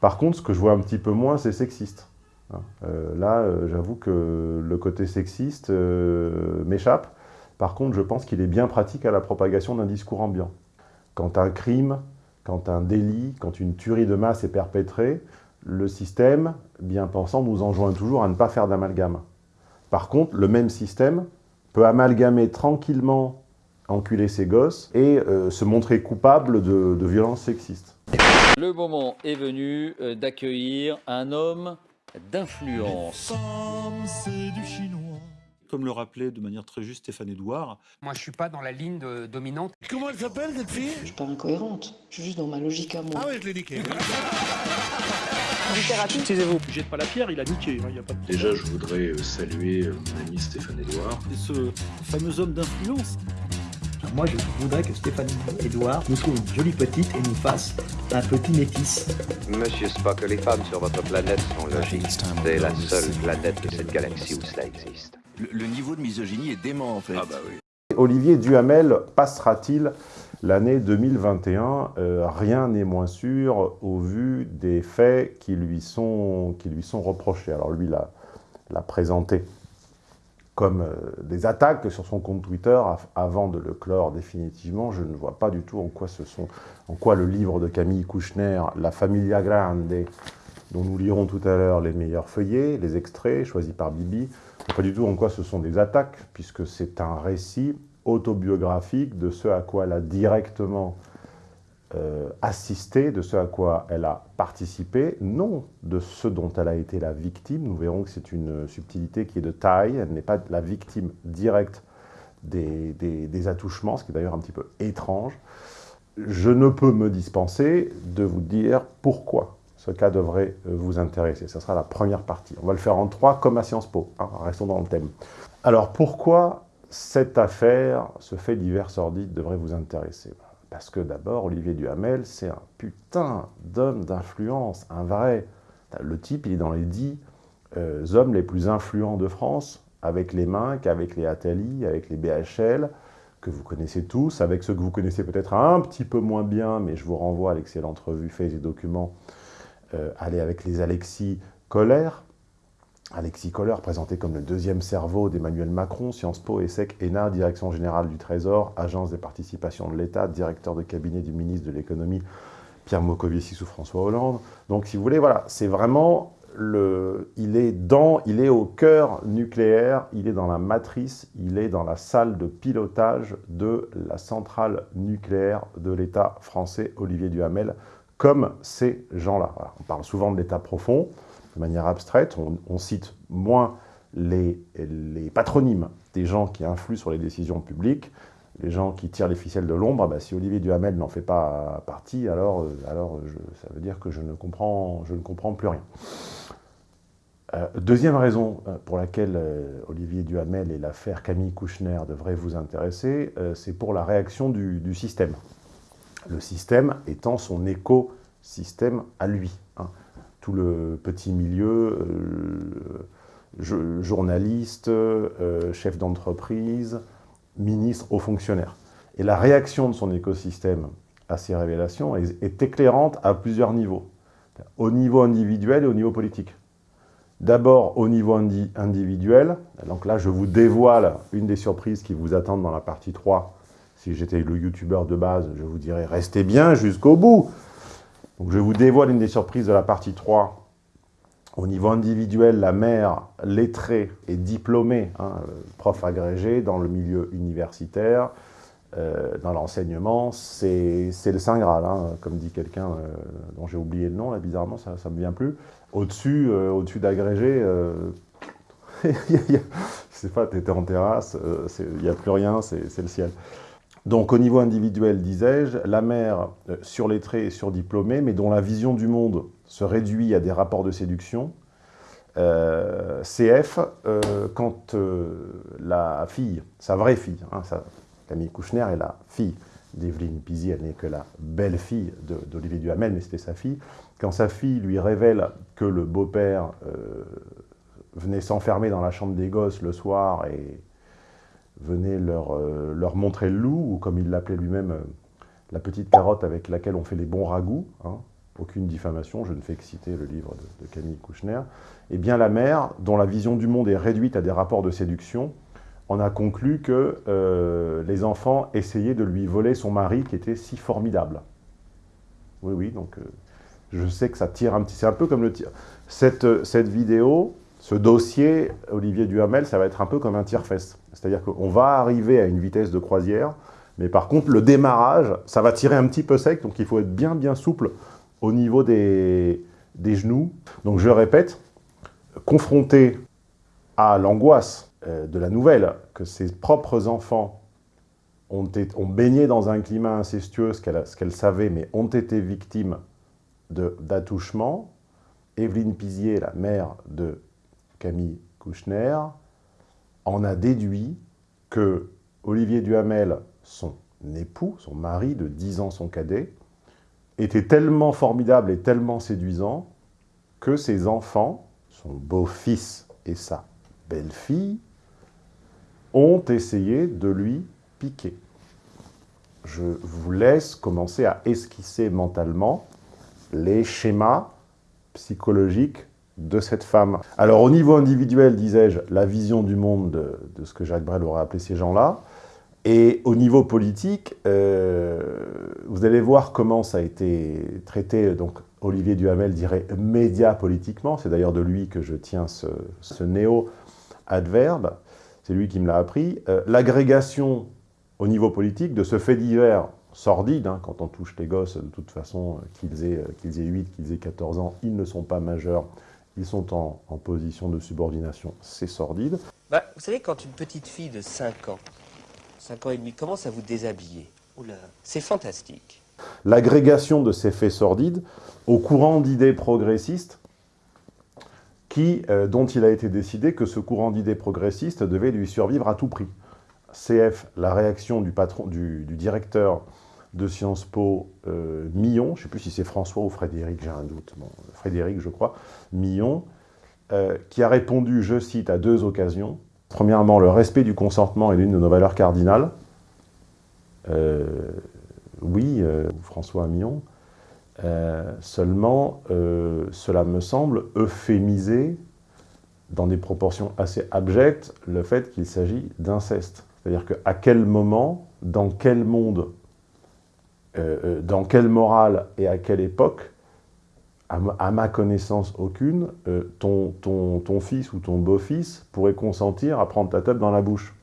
Par contre, ce que je vois un petit peu moins, c'est sexiste. Hein. Euh, là, euh, j'avoue que le côté sexiste euh, m'échappe. Par contre, je pense qu'il est bien pratique à la propagation d'un discours ambiant. Quand un crime, quand un délit, quand une tuerie de masse est perpétrée, le système, bien pensant, nous enjoint toujours à ne pas faire d'amalgame. Par contre, le même système peut amalgamer tranquillement, enculer ses gosses et se montrer coupable de, de violences sexistes. Le moment est venu d'accueillir un homme d'influence. Comme le rappelait de manière très juste Stéphane Edouard. Moi, je suis pas dans la ligne de, dominante. Comment elle s'appelle, cette fille? Je suis pas incohérente. Je suis juste dans ma logique à moi. Ah ouais, je l'ai niqué. Littérature. Excusez-vous, jette pas la pierre, il a niqué. hein, y a pas de... Déjà, je voudrais saluer mon ami Stéphane Edouard. Et ce fameux homme d'influence. Moi, je voudrais que Stéphane Edouard nous trouve une jolie petite et nous fasse un petit métis. Monsieur Spock, les femmes sur votre planète sont logiques. C'est la seule planète de cette galaxie où cela existe. Le, le, niveau de misogynie est dément, en fait. Ah bah oui. Olivier Duhamel passera-t-il l'année 2021 euh, Rien n'est moins sûr au vu des faits qui lui sont, qui lui sont reprochés. Alors lui l'a présenté comme euh, des attaques sur son compte Twitter avant de le clore définitivement. Je ne vois pas du tout en quoi, ce sont, en quoi le livre de Camille Kouchner, La Familia Grande, dont nous lirons tout à l'heure les meilleurs feuillets, les extraits choisis par Bibi, pas du tout en quoi ce sont des attaques, puisque c'est un récit autobiographique de ce à quoi elle a directement euh, assisté, de ce à quoi elle a participé, non de ce dont elle a été la victime. Nous verrons que c'est une subtilité qui est de taille, elle n'est pas la victime directe des, attouchements, ce qui est d'ailleurs un petit peu étrange. Je ne peux me dispenser de vous dire pourquoi ce cas devrait vous intéresser. Ce sera la première partie. On va le faire en trois, comme à Sciences Po. Hein, restons dans le thème. Alors, pourquoi cette affaire, ce fait divers sordide, devrait vous intéresser? Parce que d'abord, Olivier Duhamel, c'est un putain d'homme d'influence, un vrai. Le type, il est dans les dix euh, hommes les plus influents de France, avec les Minc, avec les Attali, avec les BHL, que vous connaissez tous, avec ceux que vous connaissez peut-être un petit peu moins bien, mais je vous renvoie à l'excellente revue Faits et Documents euh, aller avec les Alexis Kohler. Alexis Kohler, présenté comme le deuxième cerveau d'Emmanuel Macron, Sciences Po, ESSEC, ENA, Direction Générale du Trésor, Agence des participations de l'État, directeur de cabinet du ministre de l'Économie, Pierre Moscovici sous François Hollande. Donc, si vous voulez, voilà, c'est vraiment le... Il est, dans, il est au cœur nucléaire, il est dans la matrice, il est dans la salle de pilotage de la centrale nucléaire de l'État français, Olivier Duhamel, comme ces gens-là. On parle souvent de l'état profond, de manière abstraite, on, cite moins les, patronymes des gens qui influent sur les décisions publiques, les gens qui tirent les ficelles de l'ombre, bah, si Olivier Duhamel n'en fait pas partie, alors, alors je, ça veut dire que je ne comprends, plus rien. Euh, deuxième raison pour laquelle euh, Olivier Duhamel et l'affaire Camille Kouchner devraient vous intéresser, euh, c'est pour la réaction du, du système le système étant son écosystème à lui. Hein. Tout le petit milieu, euh, journaliste, euh, chef d'entreprise, ministre, haut fonctionnaire. Et la réaction de son écosystème à ces révélations est, éclairante à plusieurs niveaux. Au niveau individuel et au niveau politique. D'abord au niveau indi individuel, donc là je vous dévoile une des surprises qui vous attendent dans la partie 3 si j'étais le youtubeur de base, je vous dirais restez bien jusqu'au bout. Donc je vous dévoile une des surprises de la partie 3. Au niveau individuel, la mère lettrée et diplômée, hein, prof agrégé dans le milieu universitaire, euh, dans l'enseignement, c'est le Saint Graal, hein, comme dit quelqu'un euh, dont j'ai oublié le nom, là, bizarrement, ça ne me vient plus. Au-dessus euh, au d'agrégé, je sais pas, tu étais en terrasse, il n'y a plus rien, c'est le ciel. Donc au niveau individuel, disais-je, la mère euh, surlettrée et surdiplômée, mais dont la vision du monde se réduit à des rapports de séduction. Euh, CF, euh, quand la fille, sa vraie fille, hein, Camille Kouchner est la fille d'Evelyne Pizy, elle n'est que la belle-fille d'Olivier Duhamel, mais c'était sa fille. Quand sa fille lui révèle que le beau-père venait s'enfermer dans la chambre des gosses le soir et venait leur, euh, leur montrer le loup, ou comme il l'appelait lui-même, euh, la petite carotte avec laquelle on fait les bons ragoûts. Hein. aucune diffamation, je ne fais que citer le livre de, Camille Kouchner, eh bien la mère, dont la vision du monde est réduite à des rapports de séduction, on a conclu que euh, les enfants essayaient de lui voler son mari qui était si formidable. Oui, oui, donc je sais que ça tire un petit... C'est un peu comme le tir. Cette, cette vidéo, ce dossier, Olivier Duhamel, ça va être un peu comme un tire-fesse. C'est-à-dire qu'on va arriver à une vitesse de croisière, mais par contre, le démarrage, ça va tirer un petit peu sec, donc il faut être bien, bien souple au niveau des, des genoux. Donc je répète, confronté à l'angoisse euh, de la nouvelle que ses propres enfants ont, ont baigné dans un climat incestueux, ce qu'elle savait, mais ont été victimes d'attouchements, Evelyne Pizier, la mère de Camille Kouchner, en a déduit que Olivier Duhamel, son époux, son mari de 10 ans, son cadet, était tellement formidable et tellement séduisant que ses enfants, son beau-fils et sa belle-fille, ont essayé de lui piquer. Je vous laisse commencer à esquisser mentalement les schémas psychologiques de cette femme. Alors au niveau individuel, disais-je, la vision du monde de, ce que Jacques Brel aurait appelé ces gens-là, et au niveau politique, euh, vous allez voir comment ça a été traité, donc Olivier Duhamel dirait média politiquement, c'est d'ailleurs de lui que je tiens ce, néo-adverbe, c'est lui qui me l'a appris, euh, l'agrégation au niveau politique de ce fait divers sordide, hein, quand on touche les gosses, de toute façon, euh, qu'ils aient, qu'ils aient 8, qu'ils aient 14 ans, ils ne sont pas majeurs, ils sont en, en position de subordination, c'est sordide. Bah, vous savez, quand une petite fille de 5 ans, 5 ans et demi, commence à vous déshabiller, c'est fantastique. L'agrégation de ces faits sordides au courant d'idées progressistes qui, euh, dont il a été décidé que ce courant d'idées progressistes devait lui survivre à tout prix. CF, la réaction du, patron, du, directeur de Sciences Po, euh, Millon, je ne sais plus si c'est François ou Frédéric, j'ai un doute, Frédéric je crois, Millon, euh, qui a répondu, je cite, à deux occasions. Premièrement, le respect du consentement est l'une de nos valeurs cardinales. oui, François Millon. Euh, seulement, euh, cela me semble euphémiser, dans des proportions assez abjectes, le fait qu'il s'agit d'inceste. C'est-à-dire qu'à quel moment, dans quel monde, euh, dans quelle morale et à quelle époque, à, ma connaissance aucune, ton, ton, ton fils ou ton beau-fils pourrait consentir à prendre ta tête dans la bouche?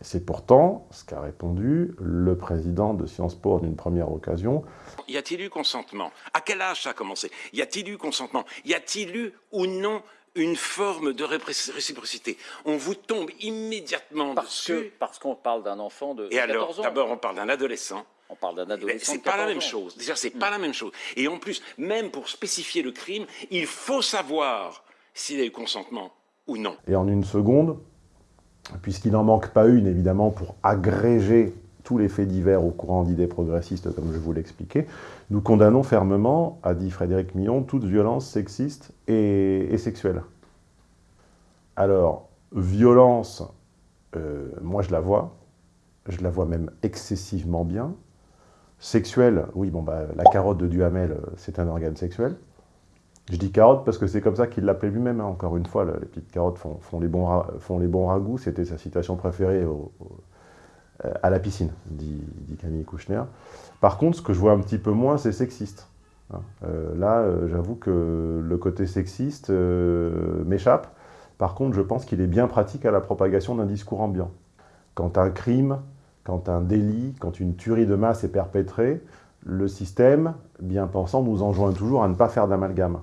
C'est pourtant ce qu'a répondu le président de Sciences Po en une première occasion. Y a-t-il eu consentement? À quel âge ça a commencé? Y a-t-il eu consentement? Y a-t-il eu ou non une forme de réciprocité On vous tombe immédiatement parce dessus. parce qu'on parle d'un enfant de, Et 14 alors, ans. d'abord, on parle d'un adolescent. On parle d'un adolescent. C'est pas la même chose. Déjà, c'est Hmm. pas la même chose. Et en plus, même pour spécifier le crime, il faut savoir s'il y a eu consentement ou non. Et en une seconde, puisqu'il n'en manque pas une, évidemment, pour agréger tous les faits divers au courant d'idées progressistes, comme je vous l'expliquais, nous condamnons fermement, a dit Frédéric Millon, toute violence sexiste et, sexuelle. Alors, violence, euh, moi je la vois, je la vois même excessivement bien. Sexuelle, oui, bon, bah, la carotte de Duhamel, euh, c'est un organe sexuel. Je dis carotte parce que c'est comme ça qu'il l'appelait lui-même. Hein. Encore une fois, les petites carottes font, les, bons font ragoûts. C'était sa citation préférée à la piscine, dit, Camille Kouchner. Par contre, ce que je vois un petit peu moins, c'est sexiste. Hein. Euh, là, euh, j'avoue que le côté sexiste euh, m'échappe. Par contre, je pense qu'il est bien pratique à la propagation d'un discours ambiant. Quand un crime, quand un délit, quand une tuerie de masse est perpétrée, le système, bien pensant, nous enjoint toujours à ne pas faire d'amalgame.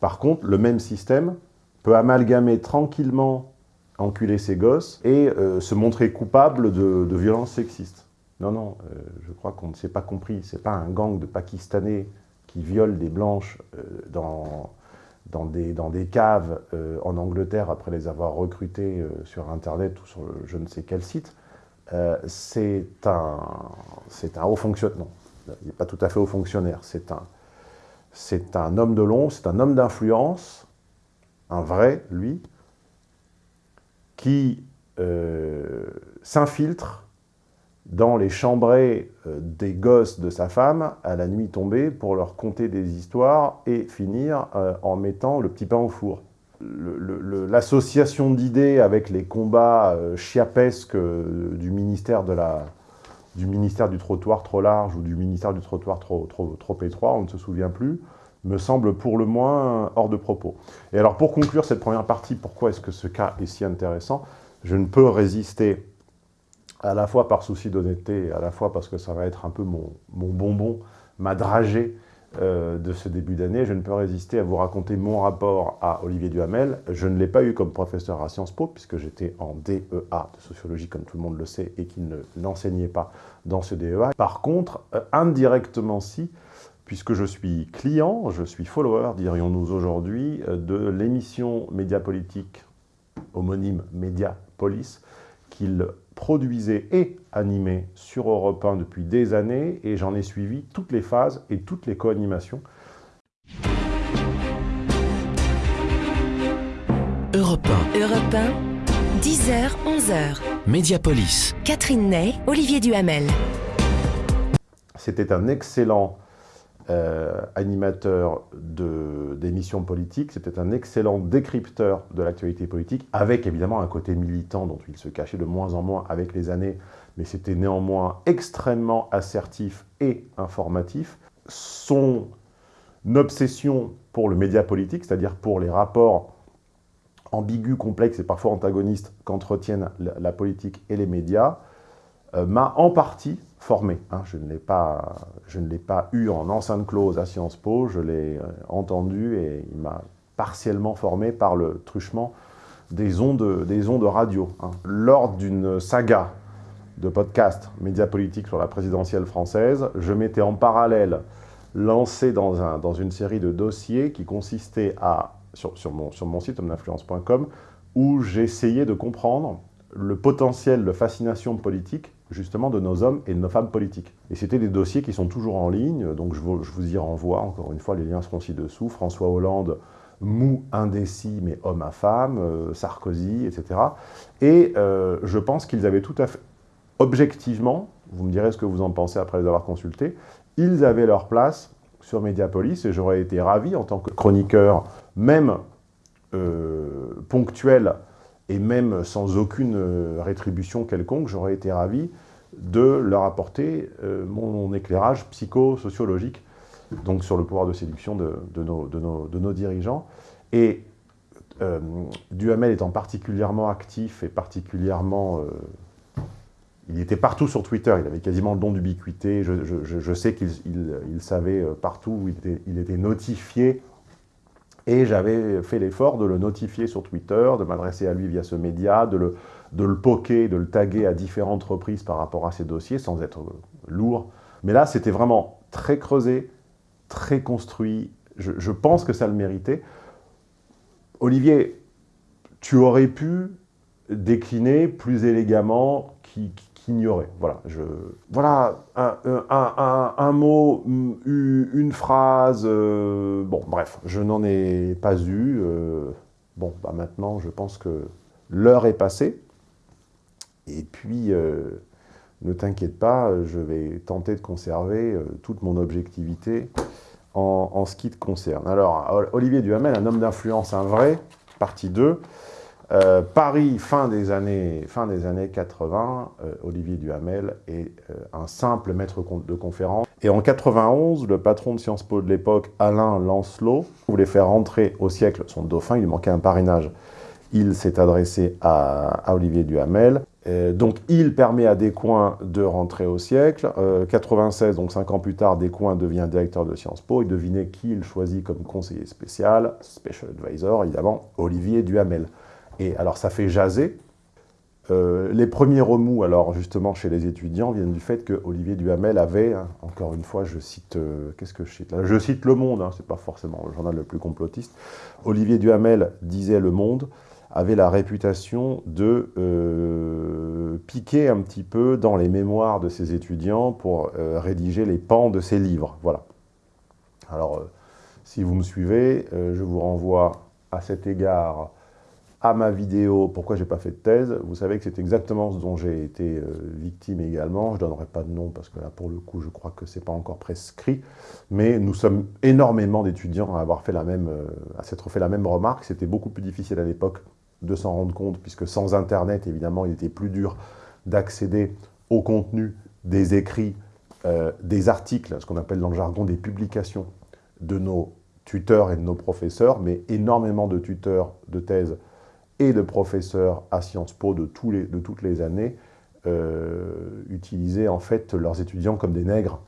Par contre, le même système peut amalgamer tranquillement enculer ses gosses et euh, se montrer coupable de, violences sexistes. Non, non, euh, je crois qu'on ne s'est pas compris. C'est pas un gang de Pakistanais qui violent des blanches euh, dans, dans, des, dans des caves en Angleterre après les avoir recrutées euh, sur Internet ou sur je ne sais quel site. C'est un, un haut fonctionnaire. Il n'est pas tout à fait haut fonctionnaire. C'est un, un homme de l'ombre, c'est un homme d'influence, un vrai, lui, qui euh, s'infiltre dans les chambrées euh, des gosses de sa femme à la nuit tombée pour leur conter des histoires et finir euh, en mettant le petit pain au four. L'association d'idées avec les combats euh, chiapesques du ministère, du ministère du trottoir trop large ou du ministère du trottoir trop, trop, trop étroit, on ne se souvient plus, me semble pour le moins hors de propos. Et alors pour conclure cette première partie, pourquoi est-ce que ce cas est si intéressant? Je ne peux résister à la fois par souci d'honnêteté, à la fois parce que ça va être un peu mon, bonbon, ma dragée euh, de ce début d'année, je ne peux résister à vous raconter mon rapport à Olivier Duhamel. Je ne l'ai pas eu comme professeur à Sciences Po, puisque j'étais en DEA de sociologie, comme tout le monde le sait, et qu'il ne l'enseignait pas dans ce DEA. Par contre, euh, indirectement si, puisque je suis client, je suis follower, dirions-nous aujourd'hui, euh, de l'émission Média Politique, homonyme Média Police, qu'il produisait et animait sur Europe 1 depuis des années, et j'en ai suivi toutes les phases et toutes les co-animations. Europe 1. Europe 1, 10h, 11h. Mediapolis. Catherine Ney, Olivier Duhamel. C'était un excellent euh, animateur d'émissions politiques, c'était un excellent décrypteur de l'actualité politique, avec évidemment un côté militant dont il se cachait de moins en moins avec les années, mais c'était néanmoins extrêmement assertif et informatif. Son obsession pour le média politique, c'est-à-dire pour les rapports ambigus, complexes et parfois antagonistes qu'entretiennent la, politique et les médias, euh, m'a en partie formé. Hein. Je ne l'ai pas, pas, eu en enceinte close à Sciences Po, je l'ai euh, entendu et il m'a partiellement formé par le truchement des ondes, des ondes radio. Hein. Lors d'une saga de podcast médias politiques sur la présidentielle française, je m'étais en parallèle lancé dans, un, dans, une série de dossiers qui consistait à, sur, sur, mon, sur mon site hommeinfluence.com, où j'essayais de comprendre le potentiel de fascination politique justement de nos hommes et de nos femmes politiques. Et c'était des dossiers qui sont toujours en ligne, donc je vous, y renvoie, encore une fois, les liens seront ci-dessous. François Hollande, mou, indécis, mais homme à femme, euh, Sarkozy, etc. Et euh, je pense qu'ils avaient tout à fait, objectivement, vous me direz ce que vous en pensez après les avoir consultés, ils avaient leur place sur Mediapolis, et j'aurais été ravi en tant que chroniqueur, même euh, ponctuel, et même sans aucune euh, rétribution quelconque, j'aurais été ravi de leur apporter euh, mon éclairage psychosociologique donc sur le pouvoir de séduction de, nos, dirigeants. Et euh, Duhamel étant particulièrement actif et particulièrement... il était partout sur Twitter, il avait quasiment le don d'ubiquité, je, sais qu'il savait partout il était, il était notifié et j'avais fait l'effort de le notifier sur Twitter, de m'adresser à lui via ce média, de le, de le poker, de le taguer à différentes reprises par rapport à ses dossiers, sans être lourd. Mais là, c'était vraiment très creusé, très construit. Je, pense que ça le méritait. Olivier, tu aurais pu décliner plus élégamment qui, Voilà, je, voilà un, mot, une phrase, euh, bon, bref, je n'en ai pas eu. Euh, bon, bah maintenant, je pense que l'heure est passée. Et puis, euh, ne t'inquiète pas, je vais tenter de conserver toute mon objectivité en, en, ce qui te concerne. Alors, Olivier Duhamel, un homme d'influence, un vrai, partie 2. Euh, Paris, fin des années, fin des années 80, euh, Olivier Duhamel est euh, un simple maître de conférence. Et en 91, le patron de Sciences Po de l'époque, Alain Lancelot, voulait faire rentrer au siècle son dauphin, il lui manquait un parrainage. Il s'est adressé à, Olivier Duhamel. donc il permet à Descoings de rentrer au siècle. 96, donc 5 ans plus tard, Descoings devient directeur de Sciences Po. Et devinez qui il choisit comme conseiller spécial, special advisor, évidemment, Olivier Duhamel. Et alors ça fait jaser. Euh, les premiers remous, alors justement chez les étudiants, viennent du fait que Olivier Duhamel avait, hein, encore une fois, je cite, euh, qu'est-ce que je cite Je cite Le Monde, hein, c'est pas forcément le journal le plus complotiste. Olivier Duhamel disait Le Monde avait la réputation de euh, piquer un petit peu dans les mémoires de ses étudiants pour rédiger les pans de ses livres. Voilà. Alors, si vous me suivez, je vous renvoie à cet égard à ma vidéo « Pourquoi j'ai pas fait de thèse », vous savez que c'est exactement ce dont j'ai été euh, victime également. Je ne donnerai pas de nom parce que là, pour le coup, je crois que ce n'est pas encore prescrit. Mais nous sommes énormément d'étudiants à avoir fait la même, euh, à s'être fait la même remarque. C'était beaucoup plus difficile à l'époque de s'en rendre compte, puisque sans Internet, évidemment, il était plus dur d'accéder au contenu des écrits, euh, des articles, ce qu'on appelle dans le jargon des publications de nos tuteurs et de nos professeurs, mais énormément de tuteurs de thèse et de professeurs à Sciences Po de, toutes les années euh, utilisaient en fait leurs étudiants comme des nègres.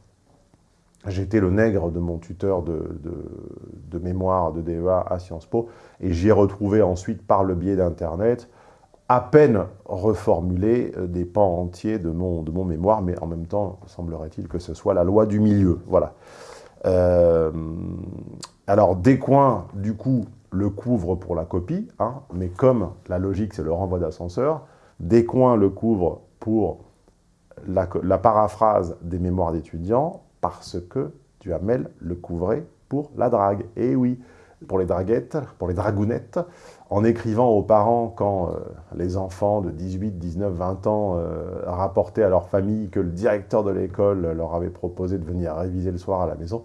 J'étais le nègre de mon tuteur de, mémoire de DEA à Sciences Po et j'y ai retrouvé ensuite par le biais d'Internet à peine reformulé euh, des pans entiers de mon, de mon mémoire, mais en même temps, semblerait-il que ce soit la loi du milieu. Voilà. Euh, alors, Descoings, du coup, le couvre pour la copie, hein, mais comme la logique, c'est le renvoi d'ascenseur, Descoings le couvre pour la, paraphrase des mémoires d'étudiants, parce que Duhamel le couvrait pour la drague. Et oui, pour les draguettes, pour les dragounettes, en écrivant aux parents quand euh, les enfants de 18, 19, 20 ans euh, rapportaient à leur famille que le directeur de l'école leur avait proposé de venir réviser le soir à la maison,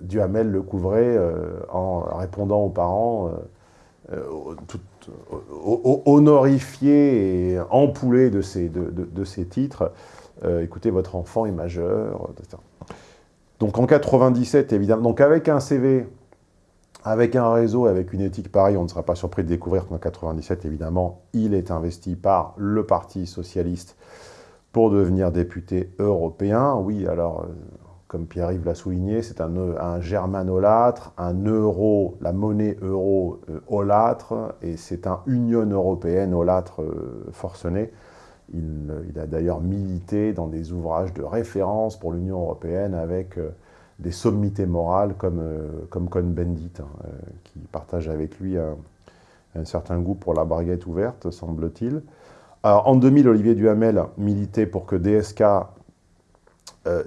Duhamel le couvrait en répondant aux parents tout, honorifié et empoulé de ces, titres. écoutez, votre enfant est majeur. Donc en 97, évidemment, donc avec un CV, avec un réseau, avec une éthique pareille, on ne sera pas surpris de découvrir qu'en 97, évidemment, il est investi par le Parti Socialiste pour devenir député européen. Oui, alors, euh, comme Pierre-Yves l'a souligné, c'est un, un germanolâtre, un euro, la monnaie euro euh, et c'est un Union européenne olâtre euh, forcené. Il, a d'ailleurs milité dans des ouvrages de référence pour l'Union européenne avec euh, des sommités morales comme, comme Cohn-Bendit, hein, qui partage avec lui un, certain goût pour la baguette ouverte, semble-t-il. En 2000, Olivier Duhamel militait pour que DSK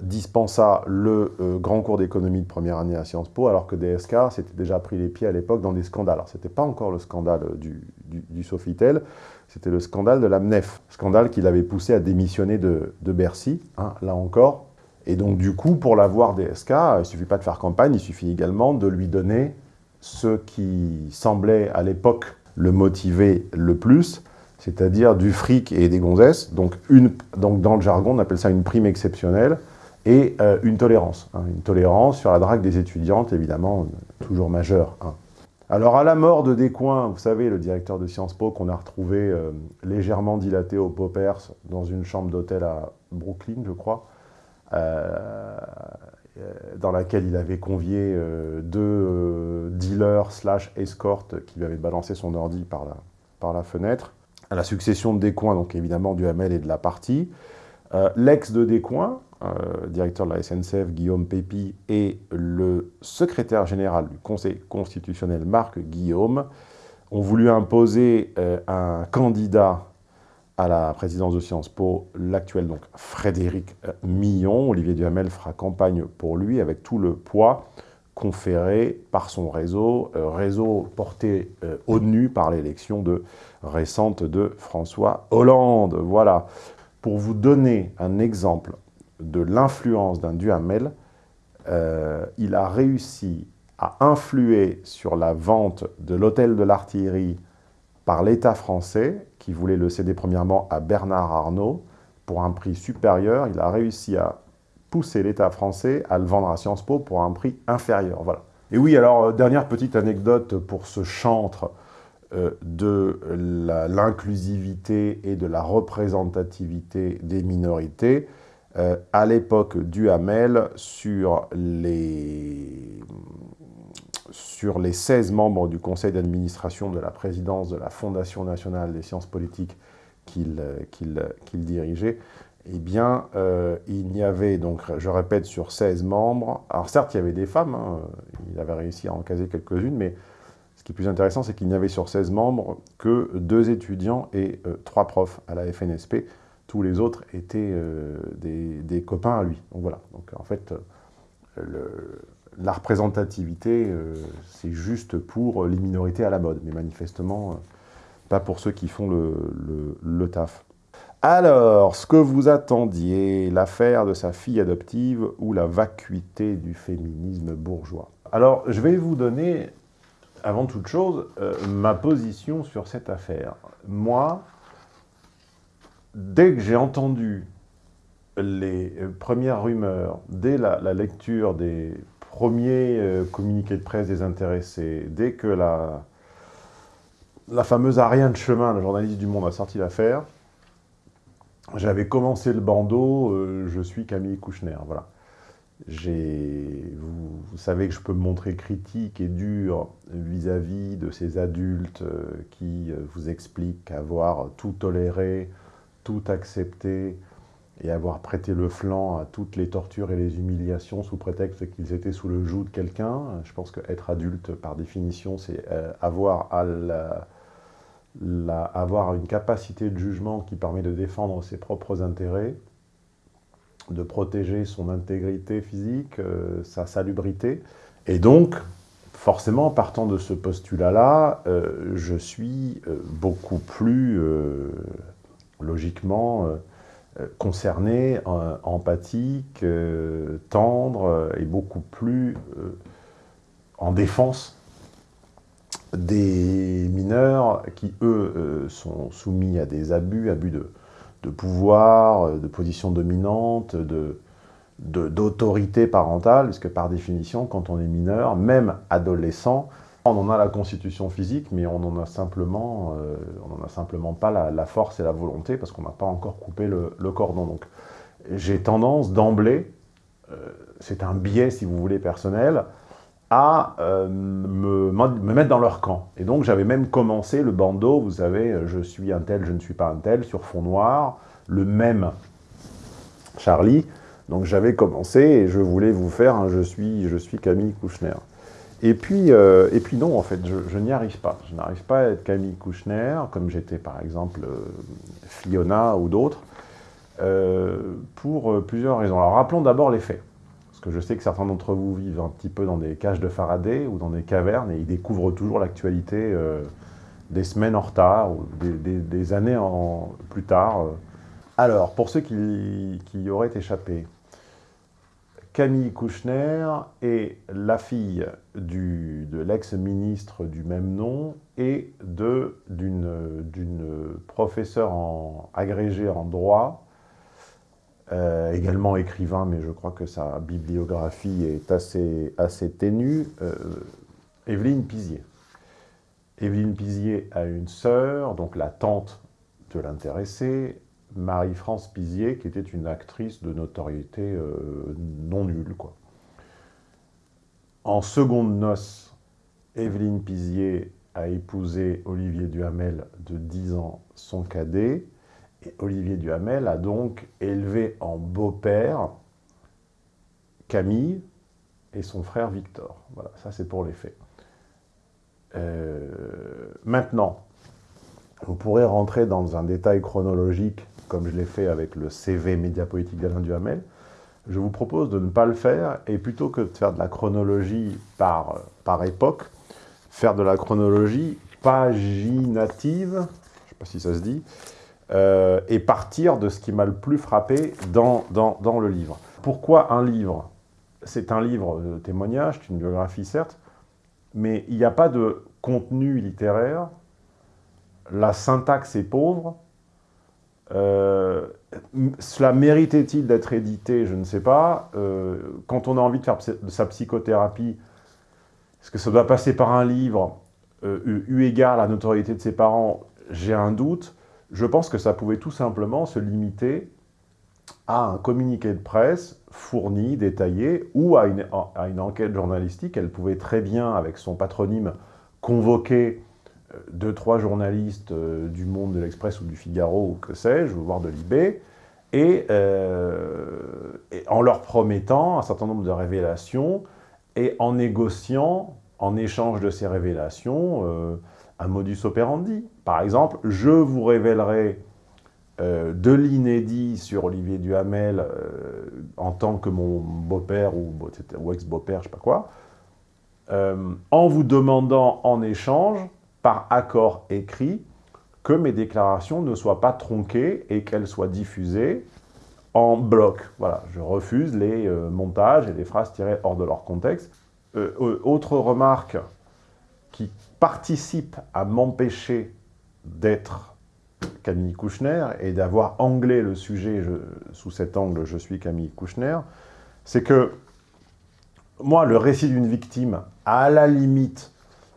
dispensa le grand cours d'économie de première année à Sciences Po, alors que DSK s'était déjà pris les pieds à l'époque dans des scandales. Alors, ce n'était pas encore le scandale du, du Sofitel, c'était le scandale de l'AMNEF, scandale qui l'avait poussé à démissionner de, Bercy, hein, là encore. Et donc du coup, pour l'avoir DSK, il ne suffit pas de faire campagne, il suffit également de lui donner ce qui semblait à l'époque le motiver le plus, c'est-à-dire du fric et des gonzesses. Donc, une, donc dans le jargon, on appelle ça une prime exceptionnelle et euh, une tolérance. Hein, une tolérance sur la drague des étudiantes, évidemment, toujours majeure. Hein. Alors, à la mort de Descoings, vous savez, le directeur de Sciences Po, qu'on a retrouvé euh, légèrement dilaté au Poppers dans une chambre d'hôtel à Brooklyn, je crois, euh, dans laquelle il avait convié deux dealers slash escortes qui lui avaient balancé son ordi par la, par la fenêtre. À la succession de Descoings, donc évidemment du Hamel et de la partie. L'ex de Descoings, euh, directeur de la SNCF, Guillaume Pépi, et le secrétaire général du Conseil constitutionnel, Marc Guillaume, ont voulu imposer euh, un candidat à la présidence de Sciences Po, l'actuel donc Frédéric euh, Millon. Olivier Duhamel fera campagne pour lui avec tout le poids conféré par son réseau, réseau porté au nu par l'élection récente de François Hollande. Voilà. Pour vous donner un exemple de l'influence d'un Duhamel, euh, il a réussi à influer sur la vente de l'hôtel de l'artillerie par l'État français, qui voulait le céder premièrement à Bernard Arnault, pour un prix supérieur. Il a réussi à pousser l'État français à le vendre à Sciences Po pour un prix inférieur. Voilà. Et oui, alors, euh, dernière petite anecdote pour ce chantre euh, de l'inclusivité et de la représentativité des minorités. Euh, à l'époque du Hamel sur les, sur les 16 membres du conseil d'administration de la présidence de la Fondation nationale des sciences politiques qu'il dirigeait, eh bien, euh, il y avait, donc, je répète, sur 16 membres, alors certes, il y avait des femmes, hein, il avait réussi à en caser quelques-unes, mais ce qui est plus intéressant, c'est qu'il n'y avait sur 16 membres que deux étudiants et euh, trois profs à la FNSP, tous les autres étaient euh, des, copains à lui. Donc voilà, donc en fait, la représentativité, euh, c'est juste pour les minorités à la mode, mais manifestement, euh, pas pour ceux qui font le, taf. Alors, ce que vous attendiez, l'affaire de sa fille adoptive ou la vacuité du féminisme bourgeois? Alors, je vais vous donner, avant toute chose, euh, ma position sur cette affaire. Moi, dès que j'ai entendu les premières rumeurs, dès la, lecture des premiers euh, communiqués de presse des intéressés, dès que la, fameuse Ariane Chemin, le journaliste du Monde, a sorti l'affaire, j'avais commencé le bandeau, euh, je suis Camille Kouchner, voilà. Vous, vous, savez que je peux me montrer critique et dur vis-à-vis -vis de ces adultes euh, qui euh, vous expliquent avoir tout toléré, tout accepté, et avoir prêté le flanc à toutes les tortures et les humiliations sous prétexte qu'ils étaient sous le joug de quelqu'un. Je pense qu'être adulte, par définition, c'est euh, avoir, à la, avoir une capacité de jugement qui permet de défendre ses propres intérêts, de protéger son intégrité physique, euh, sa salubrité. Et donc, forcément, partant de ce postulat-là, euh, je suis beaucoup plus, logiquement, euh, concerné, euh, empathique, euh, tendre et beaucoup plus euh, en défense des mineurs qui, eux, euh, sont soumis à des abus, abus de pouvoir, de position dominante, d'autorité parentale, puisque par définition, quand on est mineur, même adolescent, on en a la constitution physique, mais on n'en a simplement, euh, a simplement pas la, force et la volonté, parce qu'on n'a pas encore coupé le, cordon. Donc j'ai tendance d'emblée, euh, c'est un biais, si vous voulez, personnel, à euh, me, me, mettre dans leur camp. Et donc j'avais même commencé le bandeau, vous savez, je suis un tel, je ne suis pas un tel, sur fond noir, le même Charlie. Donc j'avais commencé et je voulais vous faire un je suis, je suis Camille Kouchner. Et puis, euh, et puis non, en fait, je, n'y arrive pas. Je n'arrive pas à être Camille Kouchner, comme j'étais par exemple euh, Fiona ou d'autres, euh, pour plusieurs raisons. Alors rappelons d'abord les faits. Parce que je sais que certains d'entre vous vivent un petit peu dans des cages de Faraday ou dans des cavernes et ils découvrent toujours l'actualité des semaines en retard ou des, années plus tard. Alors, pour ceux qui y auraient échappé, Camille Kouchner est la fille de l'ex-ministre du même nom et d'une professeure en, agrégée en droit, euh, également écrivain, mais je crois que sa bibliographie est assez, assez ténue, euh, Evelyne Pizier. Evelyne Pizier a une sœur, donc la tante de l'intéressé, Marie-France Pizier, qui était une actrice de notoriété euh, non nulle. En seconde noce, Evelyne Pizier a épousé Olivier Duhamel de 10 ans, son cadet, et Olivier Duhamel a donc élevé en beau-père Camille et son frère Victor. Voilà, ça c'est pour les faits. Euh, maintenant, vous pourrez rentrer dans un détail chronologique comme je l'ai fait avec le CV médiapolitique d'Alain Duhamel, je vous propose de ne pas le faire, et plutôt que de faire de la chronologie par, par époque, faire de la chronologie paginative, je ne sais pas si ça se dit, euh, et partir de ce qui m'a le plus frappé dans, dans, dans, le livre. Pourquoi un livre? C'est un livre de témoignage, c'est une biographie certes, mais il n'y a pas de contenu littéraire, la syntaxe est pauvre, euh, cela méritait-il d'être édité? Je ne sais pas. Euh, quand on a envie de faire sa psychothérapie, est-ce que ça doit passer par un livre? Euh, eu égard à la notoriété de ses parents J'ai un doute. Je pense que ça pouvait tout simplement se limiter à un communiqué de presse fourni, détaillé, ou à une enquête journalistique. Elle pouvait très bien, avec son patronyme, convoquer deux, trois journalistes euh, du Monde, de l'Express ou du Figaro, ou que sais-je, voire de Libé, et, euh, et, en leur promettant un certain nombre de révélations, et en négociant, en échange de ces révélations, euh, un modus operandi. Par exemple, je vous révélerai de l'inédit sur Olivier Duhamel en tant que mon beau-père ou, ex-beau-père, je sais pas quoi, en vous demandant en échange, par accord écrit, que mes déclarations ne soient pas tronquées et qu'elles soient diffusées en bloc. Voilà, je refuse les montages et les phrases tirées hors de leur contexte. autre remarque qui participe à m'empêcher d'être Camille Kouchner et d'avoir anglais le sujet sous cet angle « je suis Camille Kouchner », c'est que moi, le récit d'une victime, à la limite,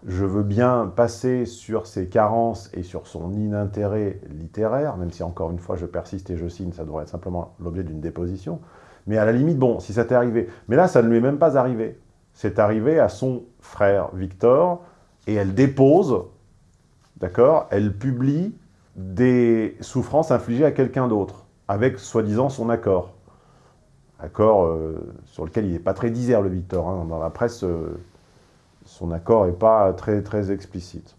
je veux bien passer sur ses carences et sur son inintérêt littéraire, même si encore une fois je persiste et je signe, ça devrait être simplement l'objet d'une déposition. Mais à la limite, bon, si ça t'est arrivé. Mais là, ça ne lui est même pas arrivé. C'est arrivé à son frère Victor, et elle dépose, d'accord Elle publie des souffrances infligées à quelqu'un d'autre, avec soi-disant son accord. Accord euh, sur lequel il n'est pas très disert, le Victor. Hein. Dans la presse, euh, son accord n'est pas très, très explicite.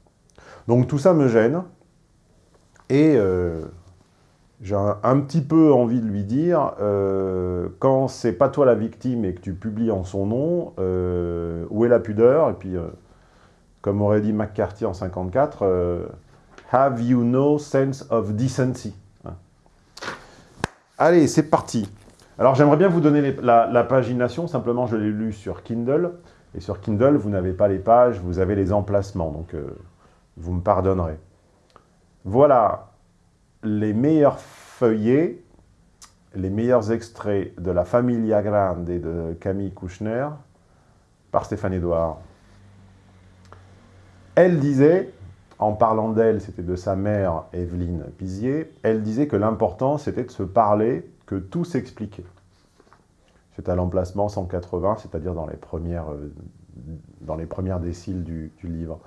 Donc tout ça me gêne, et euh, j'ai un, petit peu envie de lui dire, quand c'est pas toi la victime et que tu publies en son nom, où est la pudeur? Et puis, comme aurait dit McCarthy en 54, Have you no sense of decency? Hein. Allez, c'est parti. Alors, j'aimerais bien vous donner la, pagination. Simplement, je l'ai lu sur Kindle. Et sur Kindle, vous n'avez pas les pages, vous avez les emplacements. Donc, euh, vous me pardonnerez. Voilà les meilleurs feuillets, les meilleurs extraits de La Familia Grande et de Camille Kouchner par Stéphane Edouard. Elle disait en parlant d'elle, c'était de sa mère, Evelyne Pizier, elle disait que l'important, c'était de se parler, que tout s'expliquait. C'est à l'emplacement 180, c'est-à-dire dans, les premières, euh, déciles du, livre.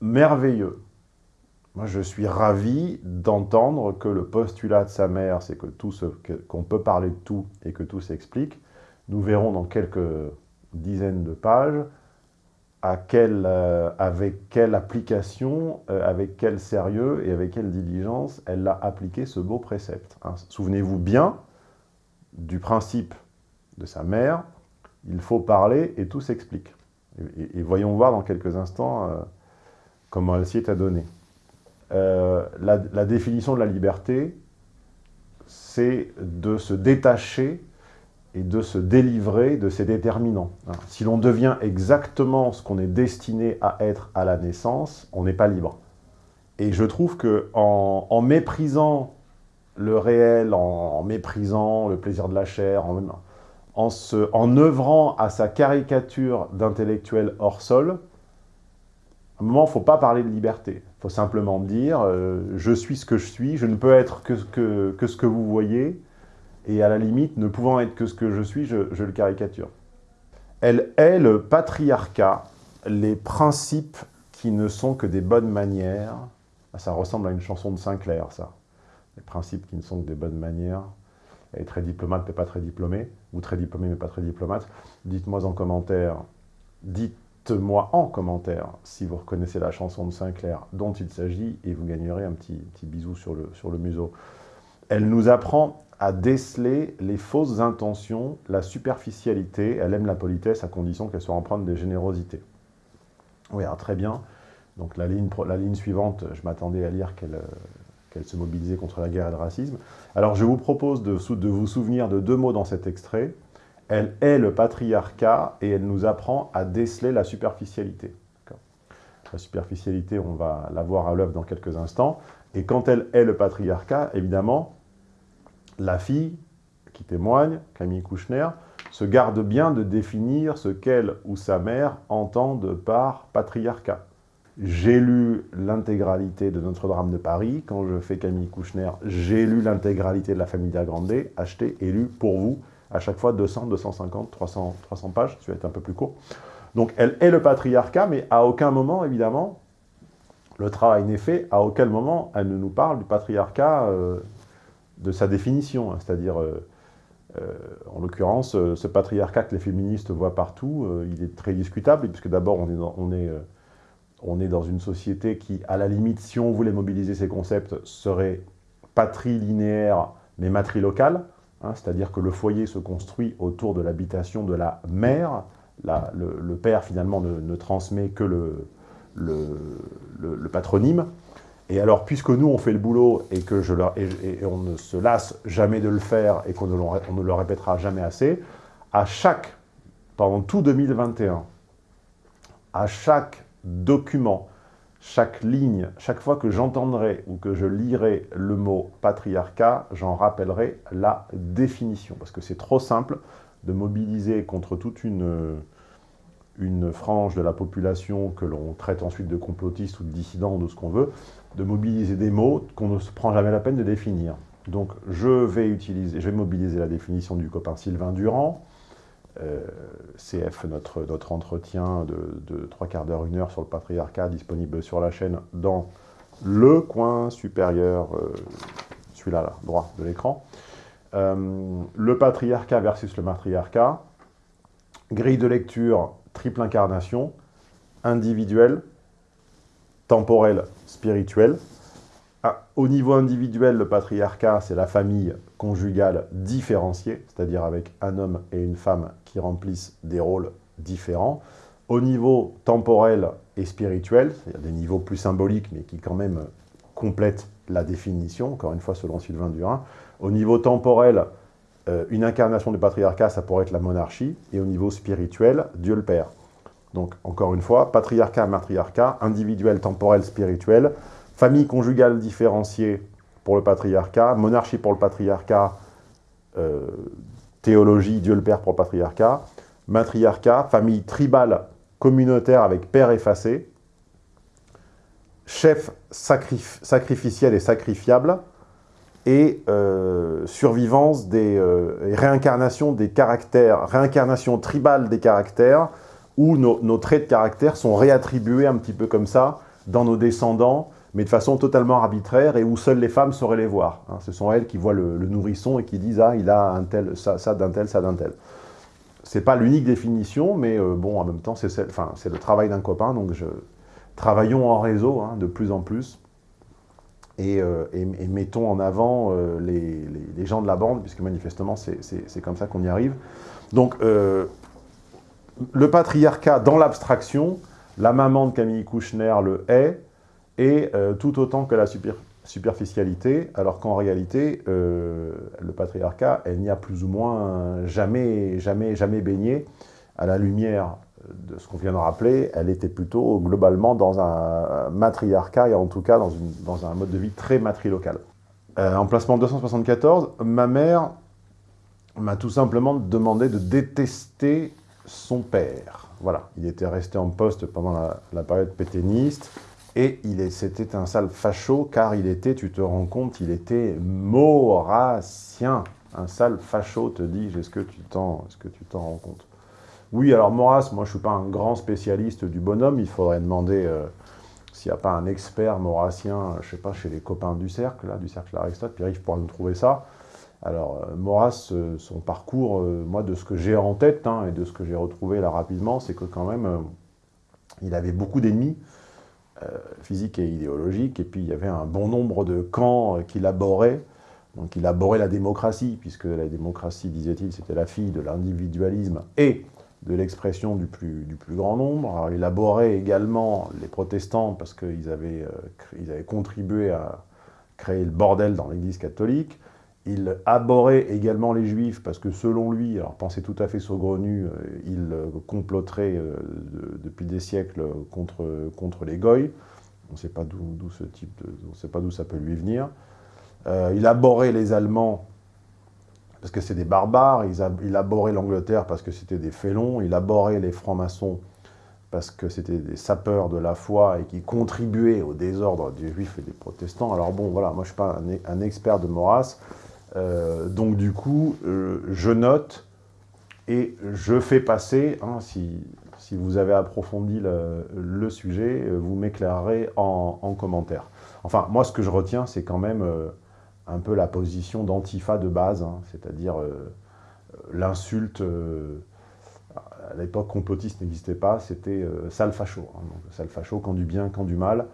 Merveilleux. Moi, je suis ravi d'entendre que le postulat de sa mère, c'est que tout qu'on peut parler de tout et que tout s'explique. Nous verrons dans quelques dizaines de pages euh, avec quelle application, euh, avec quel sérieux et avec quelle diligence elle a appliqué ce beau précepte. Hein. Souvenez-vous bien du principe de sa mère, il faut parler et tout s'explique. Et, voyons voir dans quelques instants euh, comment elle s'y est adonnée. la définition de la liberté, c'est de se détacher et de se délivrer de ses déterminants. Hein. Si l'on devient exactement ce qu'on est destiné à être à la naissance, on n'est pas libre. Et je trouve que en, méprisant le réel, en, méprisant le plaisir de la chair, en, en, œuvrant à sa caricature d'intellectuel hors sol, à un moment, il ne faut pas parler de liberté. Il faut simplement dire euh, je suis ce que je suis, je ne peux être que, ce que vous voyez, et à la limite, ne pouvant être que ce que je suis, je, le caricature. Elle est le patriarcat, les principes qui ne sont que des bonnes manières. Ah, ça ressemble à une chanson de Sinclair, ça. Les principes qui ne sont que des bonnes manières. Est très diplomate, mais pas très diplômée. Ou très diplômée, mais pas très diplomate. Dites-moi en commentaire, dites-moi en commentaire si vous reconnaissez la chanson de Sinclair dont il s'agit, et vous gagnerez un petit, petit bisou sur le, sur le museau. Elle nous apprend à déceler les fausses intentions, la superficialité. Elle aime la politesse à condition qu'elle soit empreinte de générosité. Oui, très bien. Donc la ligne, la ligne suivante, je m'attendais à lire qu'elle qu'elle se mobilisait contre la guerre et le racisme. Alors je vous propose de, vous souvenir de deux mots dans cet extrait. Elle est le patriarcat et elle nous apprend à déceler la superficialité. La superficialité, on va la voir à l'œuvre dans quelques instants. Et quand elle est le patriarcat, évidemment, la fille qui témoigne, Camille Kouchner, se garde bien de définir ce qu'elle ou sa mère entendent par patriarcat. J'ai lu l'intégralité de Notre-Dame de Paris. Quand je fais Camille Kouchner, j'ai lu l'intégralité de La Famille Grande, acheté et lu pour vous, à chaque fois 200, 250, 300, 300 pages, ça va être un peu plus court. Donc elle est le patriarcat, mais à aucun moment, évidemment, le travail n'est fait, à aucun moment elle ne nous parle du patriarcat euh, de sa définition, hein, c'est-à-dire, euh, euh, en l'occurrence, ce patriarcat que les féministes voient partout, il est très discutable, puisque d'abord, on, est, on est dans une société qui, à la limite, si on voulait mobiliser ces concepts, serait patrilinéaire, mais matrilocale, hein, c'est-à-dire que le foyer se construit autour de l'habitation de la mère. Le, père, finalement, ne, transmet que le, patronyme. Et alors, puisque nous, on fait le boulot et que je leur, et, on ne se lasse jamais de le faire et qu'on ne, ne, le répétera jamais assez, à chaque, pendant tout 2021, à chaque document, chaque ligne, chaque fois que j'entendrai ou que je lirai le mot patriarcat, j'en rappellerai la définition. Parce que c'est trop simple de mobiliser contre toute une, une frange de la population que l'on traite ensuite de complotiste ou de dissident ou de ce qu'on veut, de mobiliser des mots qu'on ne se prend jamais la peine de définir. Donc je vais utiliser, je vais mobiliser la définition du copain Sylvain Durand, euh, CF, notre, entretien de, trois quarts d'heure, une heure sur le patriarcat, disponible sur la chaîne dans le coin supérieur, euh, celui-là, là, droit de l'écran. Euh, le patriarcat versus le matriarcat, grille de lecture, triple incarnation, individuelle, temporelle, spirituelle. Ah, au niveau individuel, le patriarcat, c'est la famille conjugale différenciée, c'est-à-dire avec un homme et une femme qui remplissent des rôles différents. Au niveau temporel et spirituel, a des niveaux plus symboliques, mais qui quand même complètent la définition, encore une fois selon Sylvain Durin. Au niveau temporel, euh, une incarnation du patriarcat, ça pourrait être la monarchie, et au niveau spirituel, Dieu le Père. Donc, encore une fois, patriarcat, matriarcat, individuel, temporel, spirituel, famille conjugale différenciée pour le patriarcat, monarchie pour le patriarcat, euh, théologie, Dieu le Père pour le patriarcat, matriarcat, famille tribale communautaire avec père effacé, chef sacrificiel et sacrifiable, et euh, survivance des euh, réincarnations des caractères, réincarnation tribale des caractères, où nos, traits de caractère sont réattribués un petit peu comme ça dans nos descendants, mais de façon totalement arbitraire et où seules les femmes sauraient les voir. Hein. Ce sont elles qui voient le, nourrisson et qui disent « Ah, il a un tel, ça, ça d'un tel, ça d'un tel ». C'est pas l'unique définition, mais euh, bon, en même temps, c'est le travail d'un copain, donc je, travaillons en réseau hein, de plus en plus et, euh, mettons en avant euh, les, les, gens de la bande, puisque manifestement, c'est comme ça qu'on y arrive. Donc, le patriarcat dans l'abstraction, la maman de Camille Kouchner le est, et euh, tout autant que la superficialité, alors qu'en réalité, euh, le patriarcat, elle n'y a plus ou moins jamais, jamais, jamais baigné à la lumière de ce qu'on vient de rappeler, elle était plutôt globalement dans un matriarcat, et en tout cas dans, un mode de vie très matrilocal. Euh, emplacement 274, ma mère m'a tout simplement demandé de détester son père. Voilà, il était resté en poste pendant la, la période pétainiste, et c'était un sale facho, car il était, tu te rends compte, il était maurassien. Un sale facho, te dis est-ce que tu t'en rends compte? Oui, alors Maurras, moi je ne suis pas un grand spécialiste du bonhomme, il faudrait demander euh, s'il n'y a pas un expert maurassien, je ne sais pas, chez les copains du cercle, là, du cercle Aristote, Pierre-Yves pourra nous trouver ça. Alors, euh, Maurras, euh, son parcours, moi, de ce que j'ai en tête, hein, et de ce que j'ai retrouvé là rapidement, c'est que quand même, il avait beaucoup d'ennemis, euh, physique et idéologique, et puis il y avait un bon nombre de camps euh, qui l'aboraient, donc il la démocratie, puisque la démocratie, disait-il, c'était la fille de l'individualisme et de l'expression du plus, du plus grand nombre. Alors, il également les protestants parce qu'ils avaient, euh, avaient contribué à créer le bordel dans l'Église catholique. Il abhorrait également les juifs parce que selon lui, alors pensez tout à fait saugrenu, euh, il euh, comploterait euh, depuis des siècles contre, contre les goy. On ne sait pas d'où ce type de, on sait pas d'où ça peut lui venir. il abhorrait les Allemands parce que c'est des barbares, il, il abhorrait l'Angleterre parce que c'était des félons, il abhorrait les francs-maçons parce que c'était des sapeurs de la foi et qui contribuaient au désordre des juifs et des protestants. Alors bon, voilà, moi je ne suis pas un, un expert de Maurras, euh, donc du coup, euh, je note et je fais passer, hein, si, vous avez approfondi le, sujet, euh, vous m'éclairerez en, commentaire. Enfin, moi ce que je retiens, c'est quand même un peu la position d'antifa de base, hein, c'est-à-dire l'insulte, à l'époque complotiste n'existait pas, c'était sale facho. Hein, sale facho, quand du bien, quand du mal.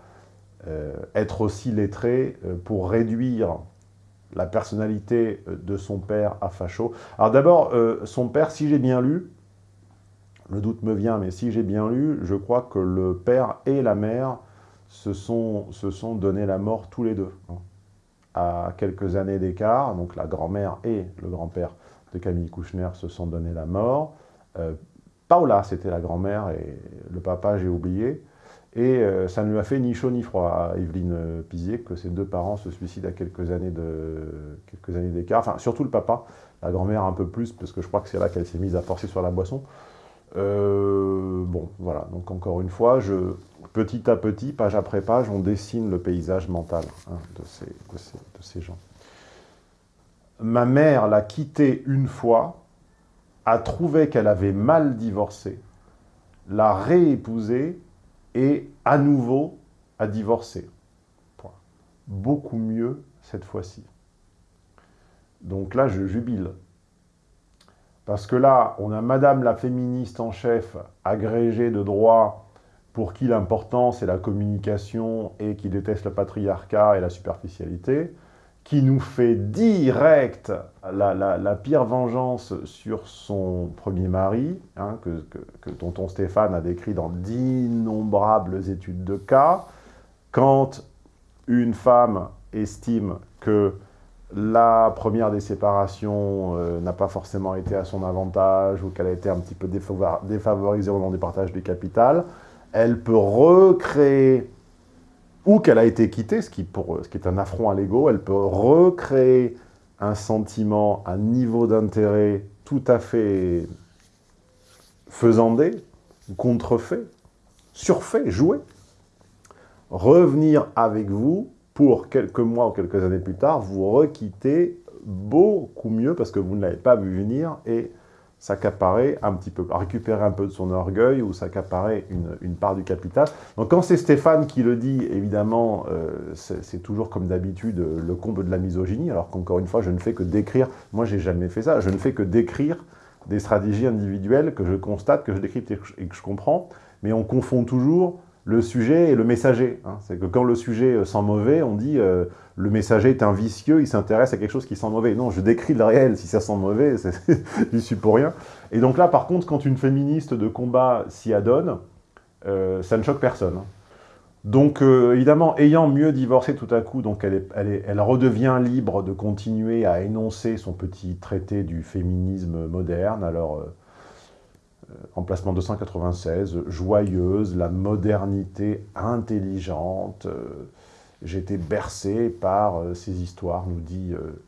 être aussi lettré pour réduire la personnalité de son père à facho. Alors d'abord, son père, si j'ai bien lu, le doute me vient, mais si j'ai bien lu, je crois que le père et la mère se sont, se sont donné la mort tous les deux, hein, à quelques années d'écart. Donc la grand-mère et le grand-père de Camille Kouchner se sont donné la mort. Euh, Paula, c'était la grand-mère, et le papa, j'ai oublié. Et euh, ça ne lui a fait ni chaud ni froid à Evelyne Pizier que ses deux parents se suicident à quelques années d'écart. Enfin, surtout le papa, la grand-mère un peu plus, parce que je crois que c'est là qu'elle s'est mise à forcer sur la boisson. Euh, bon, voilà, donc encore une fois, petit à petit, page après page, on dessine le paysage mental hein, de, ces, de, ces, gens. Ma mère l'a quitté une fois, a trouvé qu'elle avait mal divorcé, l'a réépousé et à nouveau a divorcé. Beaucoup mieux cette fois-ci. Donc là, je jubile. Parce que là, on a Madame la féministe en chef, agrégée de droit, pour qui l'important c'est la communication et qui déteste le patriarcat et la superficialité, qui nous fait direct la, pire vengeance sur son premier mari, hein, que, que, tonton Stéphane a décrit dans d'innombrables études de cas, quand une femme estime que la première des séparations euh, n'a pas forcément été à son avantage ou qu'elle a été un petit peu défavorisée au nom du partage du capital, elle peut recréer, ou qu'elle a été quittée, ce qui, pour, ce qui est un affront à l'ego, elle peut recréer un sentiment, un niveau d'intérêt tout à fait faisandé, contrefait, surfait, joué, revenir avec vous pour quelques mois ou quelques années plus tard, vous requittez beaucoup mieux parce que vous ne l'avez pas vu venir et s'accaparer un petit peu, récupérer un peu de son orgueil ou s'accaparer une, une, part du capital. Donc quand c'est Stéphane qui le dit, évidemment, euh, c'est toujours comme d'habitude le comble de la misogynie, alors qu'encore une fois, je ne fais que décrire, moi j'ai jamais fait ça, je ne fais que décrire des stratégies individuelles que je constate, que je décrypte et que je comprends, mais on confond toujours le sujet et le messager. Hein. C'est que quand le sujet euh, sent mauvais, on dit euh, le messager est un vicieux, il s'intéresse à quelque chose qui sent mauvais. Non, je décris le réel, si ça sent mauvais, je suis pour rien. Et donc là, par contre, quand une féministe de combat s'y adonne, euh, ça ne choque personne. Hein. Donc, évidemment, ayant mieux divorcé tout à coup, donc elle, elle, redevient libre de continuer à énoncer son petit traité du féminisme moderne. Alors, emplacement 296, joyeuse, la modernité intelligente. Euh, été bercé par euh, ces histoires, nous dit, euh,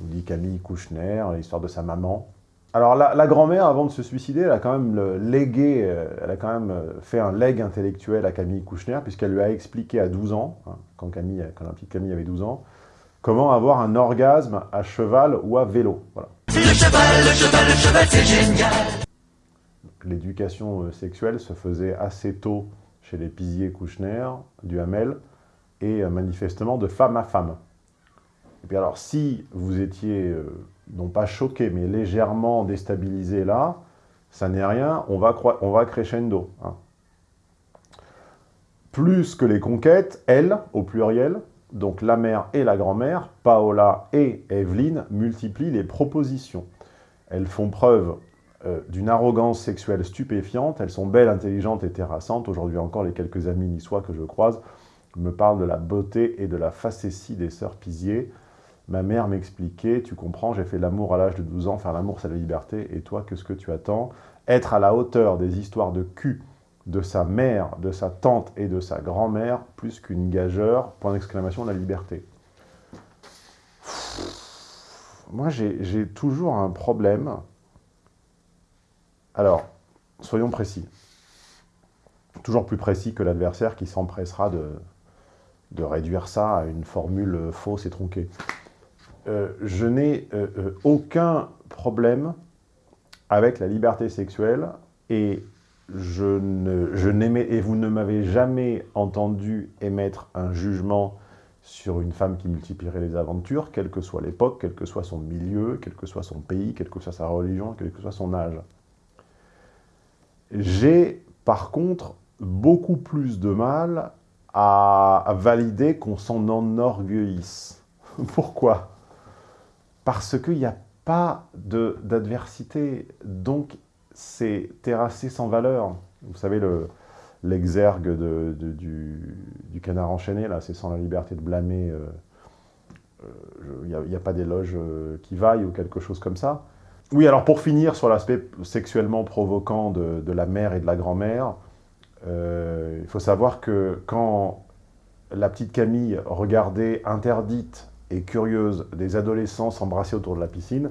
nous dit Camille Kouchner, l'histoire de sa maman. Alors la, grand-mère, avant de se suicider, elle a quand même légué, elle a quand même fait un leg intellectuel à Camille Kouchner, puisqu'elle lui a expliqué à 12 ans, hein, quand, Camille, quand la petite Camille avait 12 ans, comment avoir un orgasme à cheval ou à vélo. Voilà. Le cheval, le cheval, le cheval, c'est génial l'éducation euh, sexuelle se faisait assez tôt chez les Pizier Kouchner, du Hamel, et euh, manifestement de femme à femme. Et puis alors, si vous étiez, euh, non pas choqué, mais légèrement déstabilisé là, ça n'est rien, on va, crescendo. Hein. Plus que les conquêtes, elles, au pluriel, donc la mère et la grand-mère, Paola et Evelyne, multiplient les propositions. Elles font preuve euh, d'une arrogance sexuelle stupéfiante. Elles sont belles, intelligentes et terrassantes. Aujourd'hui encore, les quelques amis niçois que je croise me parlent de la beauté et de la facétie des sœurs Pizier. Ma mère m'expliquait, tu comprends, j'ai fait l'amour à l'âge de 12 ans, faire l'amour c'est la liberté, et toi, qu'est-ce que tu attends? Être à la hauteur des histoires de cul de sa mère, de sa tante et de sa grand-mère, plus qu'une gageure, point d'exclamation, la liberté. Moi, j'ai toujours un problème alors, soyons précis. Toujours plus précis que l'adversaire qui s'empressera de, réduire ça à une formule fausse et tronquée. Euh, je n'ai euh, euh, aucun problème avec la liberté sexuelle et je n'aimais et vous ne m'avez jamais entendu émettre un jugement sur une femme qui multiplierait les aventures, quelle que soit l'époque, quel que soit son milieu, quel que soit son pays, quelle que soit sa religion, quel que soit son âge. J'ai par contre beaucoup plus de mal à, valider qu'on s'en enorgueillisse. Pourquoi? Parce qu'il n'y a pas d'adversité, donc c'est terrassé sans valeur. Vous savez, l'exergue de, du, du, canard enchaîné, là, c'est sans la liberté de blâmer, il euh, n'y a, a, pas d'éloge qui vaille ou quelque chose comme ça. Oui, alors pour finir sur l'aspect sexuellement provoquant de, la mère et de la grand-mère, euh, il faut savoir que quand la petite Camille regardait interdite et curieuse des adolescents s'embrasser autour de la piscine,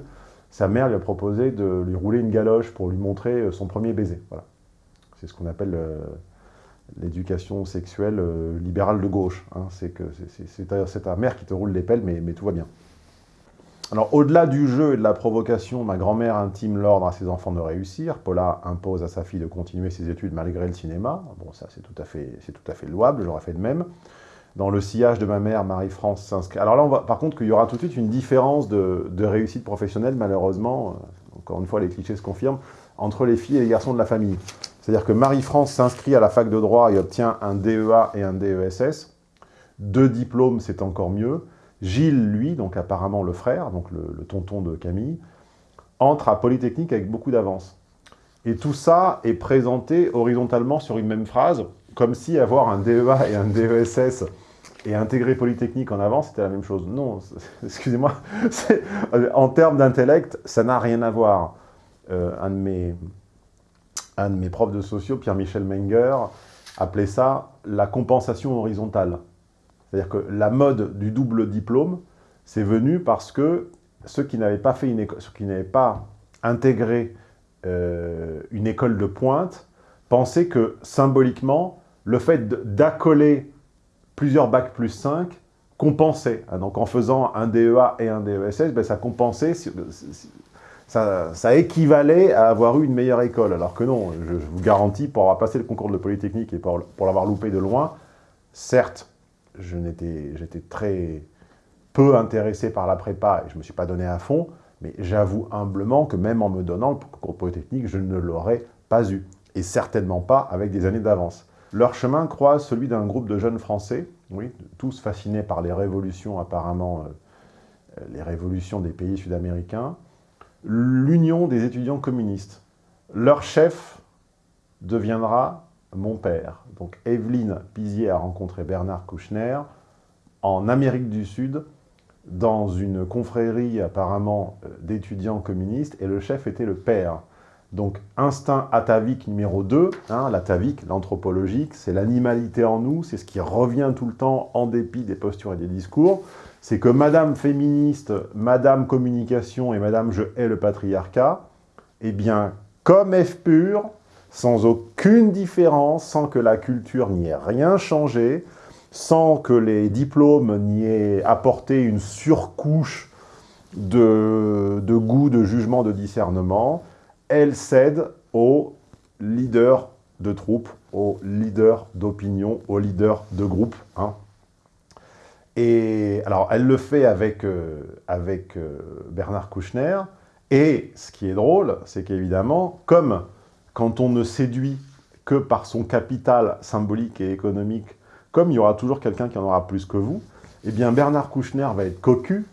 sa mère lui a proposé de lui rouler une galoche pour lui montrer euh, son premier baiser. Voilà. C'est ce qu'on appelle euh, l'éducation sexuelle libérale de gauche. Hein. C'est ta mère qui te roule les pelles, mais tout va bien. Alors, au-delà du jeu et de la provocation, ma grand-mère intime l'ordre à ses enfants de réussir. Paula impose à sa fille de continuer ses études malgré le cinéma. Bon, ça, c'est tout, à fait, tout à fait louable, j'aurais fait de même. Dans le sillage de ma mère, Marie-France s'inscrit... Alors là, on va, par contre, qu'il y aura tout de suite une différence de, réussite professionnelle, malheureusement, encore une fois, les clichés se confirment, entre les filles et les garçons de la famille. C'est-à-dire que Marie-France s'inscrit à la fac de droit et obtient un DEA et un DESS. Deux diplômes, c'est encore mieux. Gilles, lui, donc apparemment le frère, donc le, tonton de Camille, entre à Polytechnique avec beaucoup d'avance. Et tout ça est présenté horizontalement sur une même phrase, comme si avoir un DEA et un DESS et intégrer Polytechnique en avance, c'était la même chose. Non, excusez-moi, en termes d'intellect, ça n'a rien à voir. Euh, un, de mes, un de mes profs de sociaux, Pierre-Michel Menger, appelait ça la compensation horizontale. C'est-à-dire que la mode du double diplôme, c'est venu parce que ceux qui n'avaient pas, fait une ceux qui n'avaient pas intégré euh, une école de pointe pensaient que symboliquement, le fait d'accoler plusieurs bacs plus 5 compensait. Ah, donc en faisant un DEA et un DESS, ben, ça compensait, ça, équivalait à avoir eu une meilleure école. Alors que non, je, vous garantis, pour avoir passé le concours de Polytechnique et pour l'avoir loupé de loin, certes, j'étais très peu intéressé par la prépa et je ne me suis pas donné à fond, mais j'avoue humblement que même en me donnant le concours polytechnique, je ne l'aurais pas eu. Et certainement pas avec des années d'avance. Leur chemin croise celui d'un groupe de jeunes Français, oui, tous fascinés par les révolutions apparemment, euh, les révolutions des pays sud-américains, l'Union des étudiants communistes. Leur chef deviendra mon père. Donc Evelyne Pizier a rencontré Bernard Kouchner en Amérique du Sud, dans une confrérie apparemment euh, d'étudiants communistes, et le chef était le père. Donc instinct atavique numéro 2, hein, l'atavique, l'anthropologique, c'est l'animalité en nous, c'est ce qui revient tout le temps en dépit des postures et des discours, c'est que Madame féministe, Madame communication et Madame je hais le patriarcat, eh bien, comme F pur, sans aucune différence, sans que la culture n'y ait rien changé, sans que les diplômes n'y aient apporté une surcouche de, goût, de jugement, de discernement, elle cède aux leaders de troupes, aux leaders d'opinion, aux leaders de groupe. Hein. Et alors, elle le fait avec, euh, avec euh, Bernard Kouchner, et ce qui est drôle, c'est qu'évidemment, comme quand on ne séduit que par son capital symbolique et économique, comme il y aura toujours quelqu'un qui en aura plus que vous, eh bien Bernard Kouchner va être cocu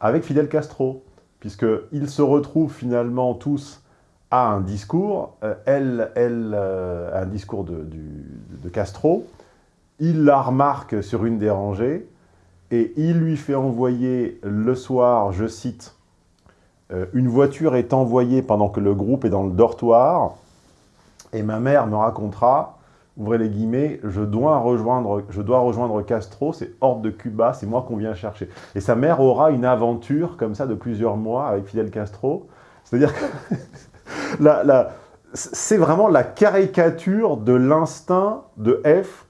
avec Fidel Castro, puisqu'ils se retrouvent finalement tous à un discours, euh, elle, elle euh, un discours de, Castro, il la remarque sur une des rangées, et il lui fait envoyer le soir, je cite, euh, une voiture est envoyée pendant que le groupe est dans le dortoir, et ma mère me racontera, ouvrez les guillemets, je dois rejoindre, je dois rejoindre Castro, c'est hors de Cuba, c'est moi qu'on vient chercher. Et sa mère aura une aventure comme ça de plusieurs mois avec Fidel Castro. C'est-à-dire que c'est vraiment la caricature de l'instinct de F,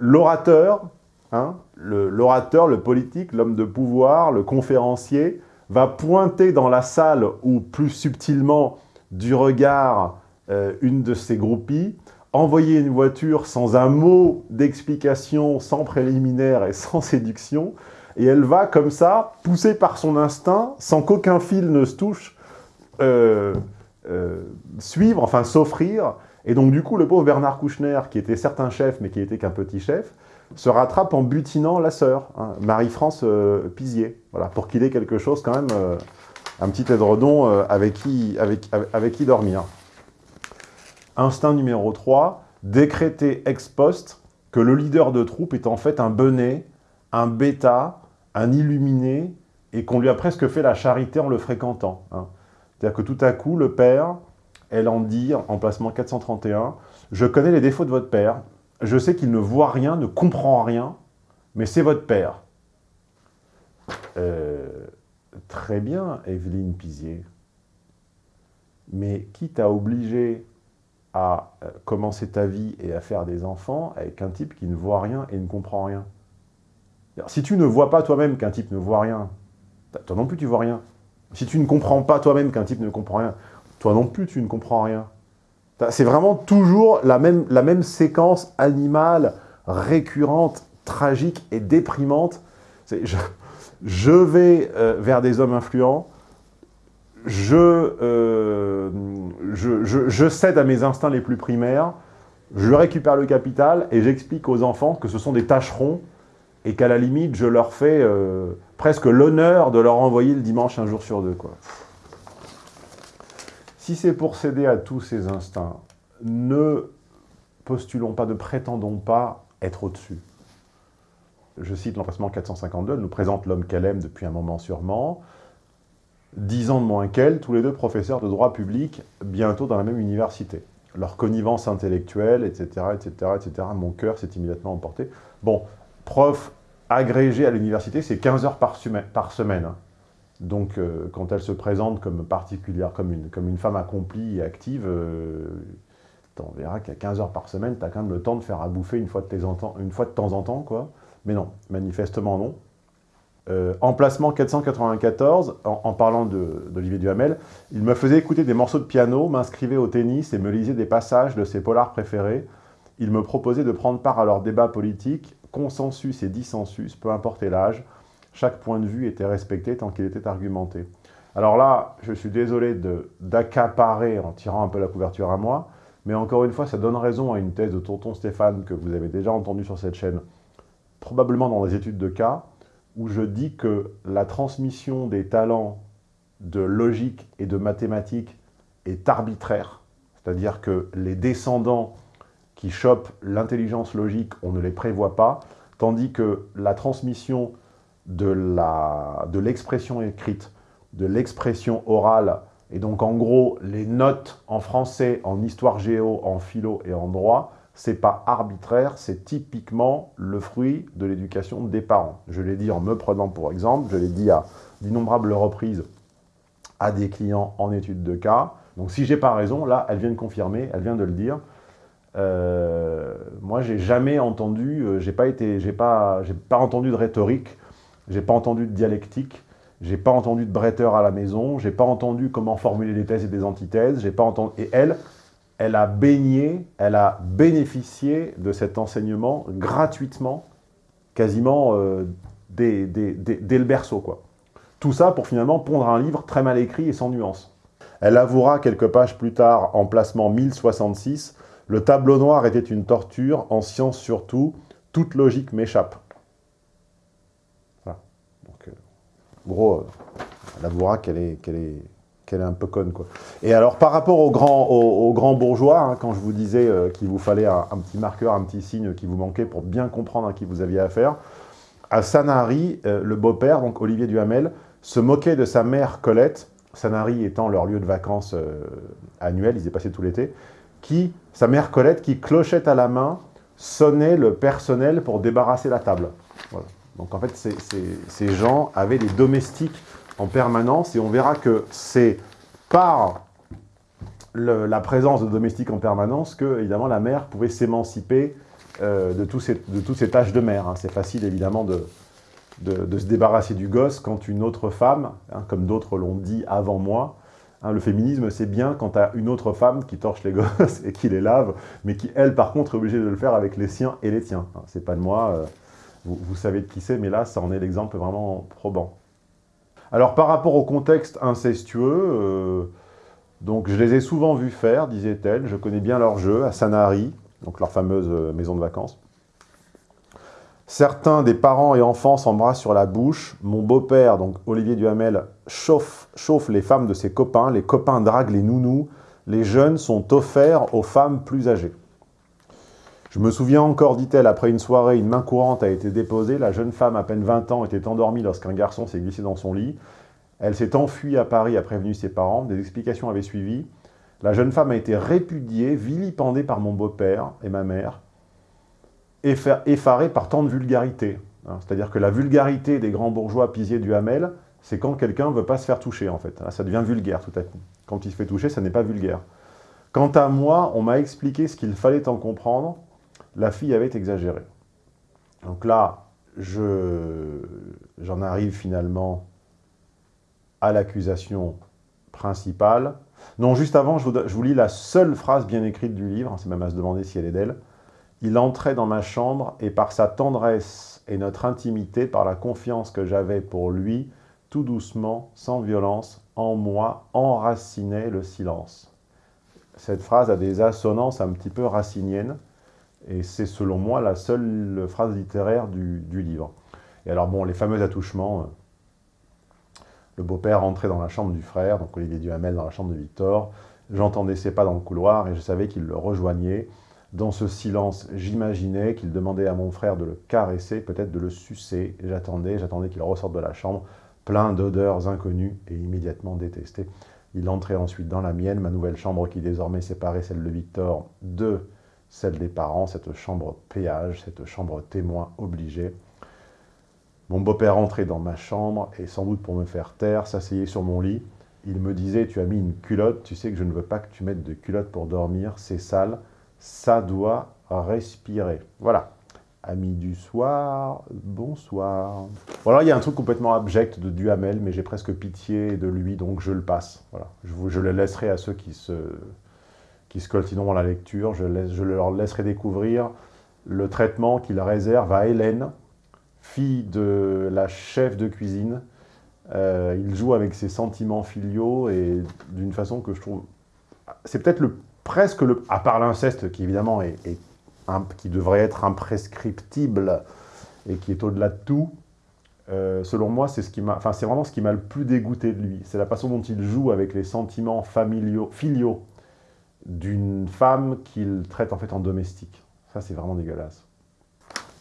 l'orateur, hein, l'orateur, le politique, l'homme de pouvoir, le conférencier, va pointer dans la salle, ou plus subtilement, du regard euh, une de ses groupies, envoyer une voiture sans un mot d'explication, sans préliminaire et sans séduction, et elle va comme ça, poussée par son instinct, sans qu'aucun fil ne se touche, euh, euh, suivre, enfin s'offrir. Et donc du coup, le pauvre Bernard Kouchner, qui était certes un chef, mais qui était qu'un petit chef, se rattrape en butinant la sœur, hein, Marie-France euh, Pizier, voilà, pour qu'il ait quelque chose quand même, un petit édredon euh, avec, qui, avec, avec qui dormir. Instinct numéro 3, décréter ex post que le leader de troupe est en fait un benet, un bêta, un illuminé, et qu'on lui a presque fait la charité en le fréquentant. hein. C'est-à-dire que tout à coup, le père, elle en dit, en placement 431, « Je connais les défauts de votre père, je sais qu'il ne voit rien, ne comprend rien, mais c'est votre père. Euh, très bien, Evelyne Pizier. Mais qui t'a obligé à euh, commencer ta vie et à faire des enfants avec un type qui ne voit rien et ne comprend rien? Si tu ne vois pas toi-même qu'un type ne voit rien, toi non plus tu vois rien. Si tu ne comprends pas toi-même qu'un type ne comprend rien, toi non plus tu ne comprends rien. C'est vraiment toujours la même, séquence animale, récurrente, tragique et déprimante. Je, vais euh, vers des hommes influents, je, euh, je, cède à mes instincts les plus primaires, je récupère le capital et j'explique aux enfants que ce sont des tâcherons et qu'à la limite, je leur fais euh, presque l'honneur de leur envoyer le dimanche un jour sur deux. Si c'est pour céder à tous ces instincts, ne postulons pas, ne prétendons pas être au-dessus. Je cite l'emplacement 452, elle nous présente l'homme qu'elle aime depuis un moment sûrement. Dix ans de moins qu'elle, tous les deux professeurs de droit public, bientôt dans la même université. Leur connivence intellectuelle, etc., etc., etc. Mon cœur s'est immédiatement emporté. Bon, prof agrégé à l'université, c'est 15 heures par, semaine. Hein. Donc, euh, quand elle se présente comme particulière, comme une, comme une femme accomplie et active, euh, on verra qu'à 15 heures par semaine, tu as quand même le temps de faire à bouffer une fois de, tes une fois de temps en temps, quoi. Mais non, manifestement non. Euh, emplacement 494, en, en parlant d'Olivier Duhamel, il me faisait écouter des morceaux de piano, m'inscrivait au tennis et me lisait des passages de ses polars préférés. Il me proposait de prendre part à leurs débats politiques, consensus et dissensus, peu importe l'âge. Chaque point de vue était respecté tant qu'il était argumenté. Alors là, je suis désolé d'accaparer en tirant un peu la couverture à moi, mais encore une fois, ça donne raison à une thèse de Tonton Stéphane que vous avez déjà entendue sur cette chaîne, probablement dans les études de cas, où je dis que la transmission des talents de logique et de mathématiques est arbitraire, c'est-à-dire que les descendants qui chopent l'intelligence logique, on ne les prévoit pas, tandis que la transmission de l'expression écrite, de l'expression orale, et donc en gros, les notes en français, en histoire géo, en philo et en droit, c'est pas arbitraire, c'est typiquement le fruit de l'éducation des parents. Je l'ai dit en me prenant pour exemple, je l'ai dit à d'innombrables reprises à des clients en études de cas. Donc si j'ai pas raison, là, elle vient de confirmer, elle vient de le dire. Euh, moi, j'ai jamais entendu, euh, j'ai pas été, j'ai pas, pas entendu de rhétorique, j'ai pas entendu de dialectique, j'ai pas entendu de bretteur à la maison, j'ai pas entendu comment formuler des thèses et des antithèses, j'ai pas entendu, et elle, elle a baigné, elle a bénéficié de cet enseignement gratuitement, quasiment euh, dès, le berceau. Tout ça pour finalement pondre un livre très mal écrit et sans nuance. Elle avouera quelques pages plus tard, en placement 1066, « Le tableau noir était une torture, en science surtout, toute logique m'échappe. » Voilà. Donc, euh, gros, euh, elle avouera qu'elle est, qu'elle est un peu conne. Quoi. Et alors, par rapport aux grands, aux, grands bourgeois, hein, quand je vous disais euh, qu'il vous fallait un, petit marqueur, un petit signe qui vous manquait pour bien comprendre à qui vous aviez affaire, à Sanary, euh, le beau-père, donc Olivier Duhamel, se moquait de sa mère Colette, Sanary étant leur lieu de vacances euh, annuel, ils y passaient tout l'été, qui, sa mère Colette, qui clochette à la main, sonnait le personnel pour débarrasser la table. Donc en fait, ces gens avaient des domestiques en permanence, et on verra que c'est par la présence de domestiques en permanence que, évidemment, la mère pouvait s'émanciper euh, de, de toutes ces tâches de mère. Hein. C'est facile, évidemment, de, de, se débarrasser du gosse quand une autre femme, hein, comme d'autres l'ont dit avant moi, hein, le féminisme, c'est bien quand tu as une autre femme qui torche les gosses et qui les lave, mais qui, elle, par contre, est obligée de le faire avec les siens et les tiens. C'est pas de moi, euh, vous, vous, savez de qui c'est, mais là, ça en est l'exemple vraiment probant. Alors, par rapport au contexte incestueux, euh, donc je les ai souvent vus faire, disait-elle, je connais bien leur jeu, à Sanary, donc leur fameuse maison de vacances. Certains des parents et enfants s'embrassent sur la bouche. Mon beau-père, donc Olivier Duhamel, chauffe les femmes de ses copains. Les copains draguent les nounous. Les jeunes sont offerts aux femmes plus âgées. Je me souviens encore, dit-elle, après une soirée, une main courante a été déposée. La jeune femme, à peine 20 ans, était endormie lorsqu'un garçon s'est glissé dans son lit. Elle s'est enfuie à Paris, a prévenu ses parents. Des explications avaient suivi. La jeune femme a été répudiée, vilipendée par mon beau-père et ma mère, effarée par tant de vulgarité. Hein, c'est-à-dire que la vulgarité des grands bourgeois pisiers du Hamel, c'est quand quelqu'un ne veut pas se faire toucher, en fait. Ça devient vulgaire tout à coup. Quand il se fait toucher, ça n'est pas vulgaire. Quant à moi, on m'a expliqué ce qu'il fallait en comprendre, la fille avait exagéré. Donc là, j'en arrive finalement à l'accusation principale. Non, juste avant, je vous, lis la seule phrase bien écrite du livre, c'est même à se demander si elle est d'elle. Il entrait dans ma chambre et par sa tendresse et notre intimité, par la confiance que j'avais pour lui, tout doucement, sans violence, en moi, enracinait le silence. Cette phrase a des assonances un petit peu raciniennes, et c'est selon moi la seule phrase littéraire du, livre. Et alors bon, les fameux attouchements, euh, le beau-père rentrait dans la chambre du frère, donc Olivier Duhamel dans la chambre de Victor, j'entendais ses pas dans le couloir et je savais qu'il le rejoignait. Dans ce silence, j'imaginais qu'il demandait à mon frère de le caresser, peut-être de le sucer. J'attendais, j'attendais qu'il ressorte de la chambre, plein d'odeurs inconnues et immédiatement détestées. Il entrait ensuite dans la mienne, ma nouvelle chambre qui désormais séparait celle de Victor de celle des parents, cette chambre péage, cette chambre témoin obligée. Mon beau-père entrait dans ma chambre et sans doute pour me faire taire, s'asseyait sur mon lit. Il me disait, tu as mis une culotte, tu sais que je ne veux pas que tu mettes de culotte pour dormir, c'est sale, ça doit respirer. Voilà. Amis du soir, bonsoir. Voilà, il y a un truc complètement abject de Duhamel, mais j'ai presque pitié de lui, donc je le passe. Voilà. Je, je le laisserai à ceux qui se qui scoltineront la lecture. Je, leur laisserai découvrir le traitement qu'il réserve à Hélène, fille de la chef de cuisine. Euh, il joue avec ses sentiments filiaux et d'une façon que je trouve... C'est peut-être le, presque le... À part l'inceste qui évidemment est, qui devrait être imprescriptible et qui est au-delà de tout, euh, selon moi, c'est ce enfin, vraiment ce qui m'a le plus dégoûté de lui. C'est la façon dont il joue avec les sentiments familiaux, filiaux d'une femme qu'il traite en fait en domestique. Ça, c'est vraiment dégueulasse.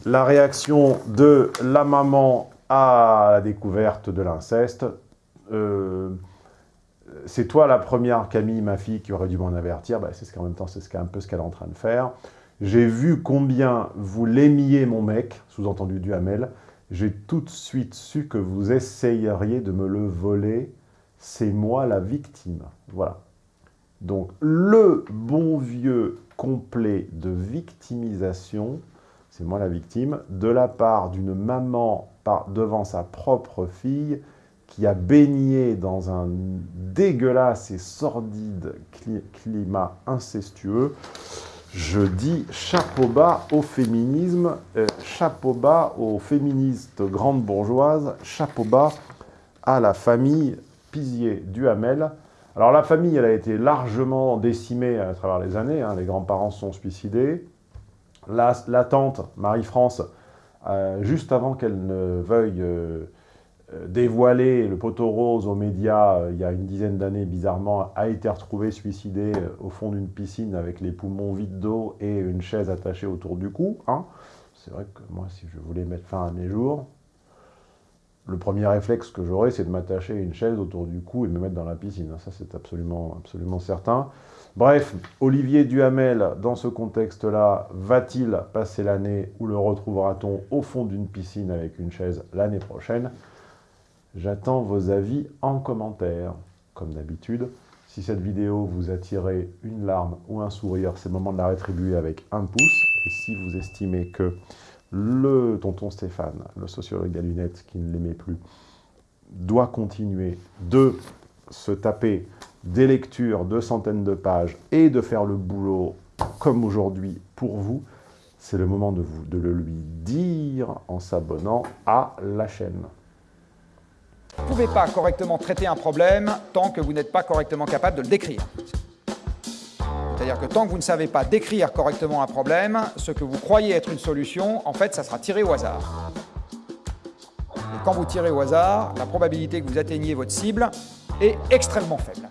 La réaction de la maman à la découverte de l'inceste. Euh, c'est toi la première, Camille, ma fille, qui aurait dû m'en avertir. Bah, c'est ce qu'en même temps, c'est un peu ce qu'elle est en train de faire. J'ai vu combien vous l'aimiez, mon mec, sous-entendu Duhamel. J'ai tout de suite su que vous essayeriez de me le voler. C'est moi la victime. Voilà. Donc, le bon vieux complet de victimisation, c'est moi la victime, de la part d'une maman devant sa propre fille qui a baigné dans un dégueulasse et sordide climat incestueux. Je dis chapeau bas au féminisme, euh, chapeau bas aux féministes grandes bourgeoises, chapeau bas à la famille Pizier-Duhamel, alors la famille, elle a été largement décimée à travers les années, hein. les grands-parents sont suicidés. La, tante, Marie-France, euh, juste avant qu'elle ne veuille euh, euh, dévoiler le poteau rose aux médias, il y a une dizaine d'années, bizarrement, a été retrouvée suicidée au fond d'une piscine avec les poumons vides d'eau et une chaise attachée autour du cou. Hein. C'est vrai que moi, si je voulais mettre fin à mes jours, le premier réflexe que j'aurais, c'est de m'attacher une chaise autour du cou et me mettre dans la piscine. Ça, c'est absolument, absolument certain. Bref, Olivier Duhamel, dans ce contexte-là, va-t-il passer l'année ou le retrouvera-t-on au fond d'une piscine avec une chaise l'année prochaine? J'attends vos avis en commentaire. Comme d'habitude, si cette vidéo vous a tiré une larme ou un sourire, c'est le moment de la rétribuer avec un pouce. Et si vous estimez que le tonton Stéphane, le sociologue à lunettes qui ne l'aimait plus, doit continuer de se taper des lectures de centaines de pages et de faire le boulot comme aujourd'hui pour vous, c'est le moment de, vous, de le lui dire en s'abonnant à la chaîne. Vous ne pouvez pas correctement traiter un problème tant que vous n'êtes pas correctement capable de le décrire. C'est-à-dire que tant que vous ne savez pas décrire correctement un problème, ce que vous croyez être une solution, en fait, ça sera tiré au hasard. Et quand vous tirez au hasard, la probabilité que vous atteigniez votre cible est extrêmement faible.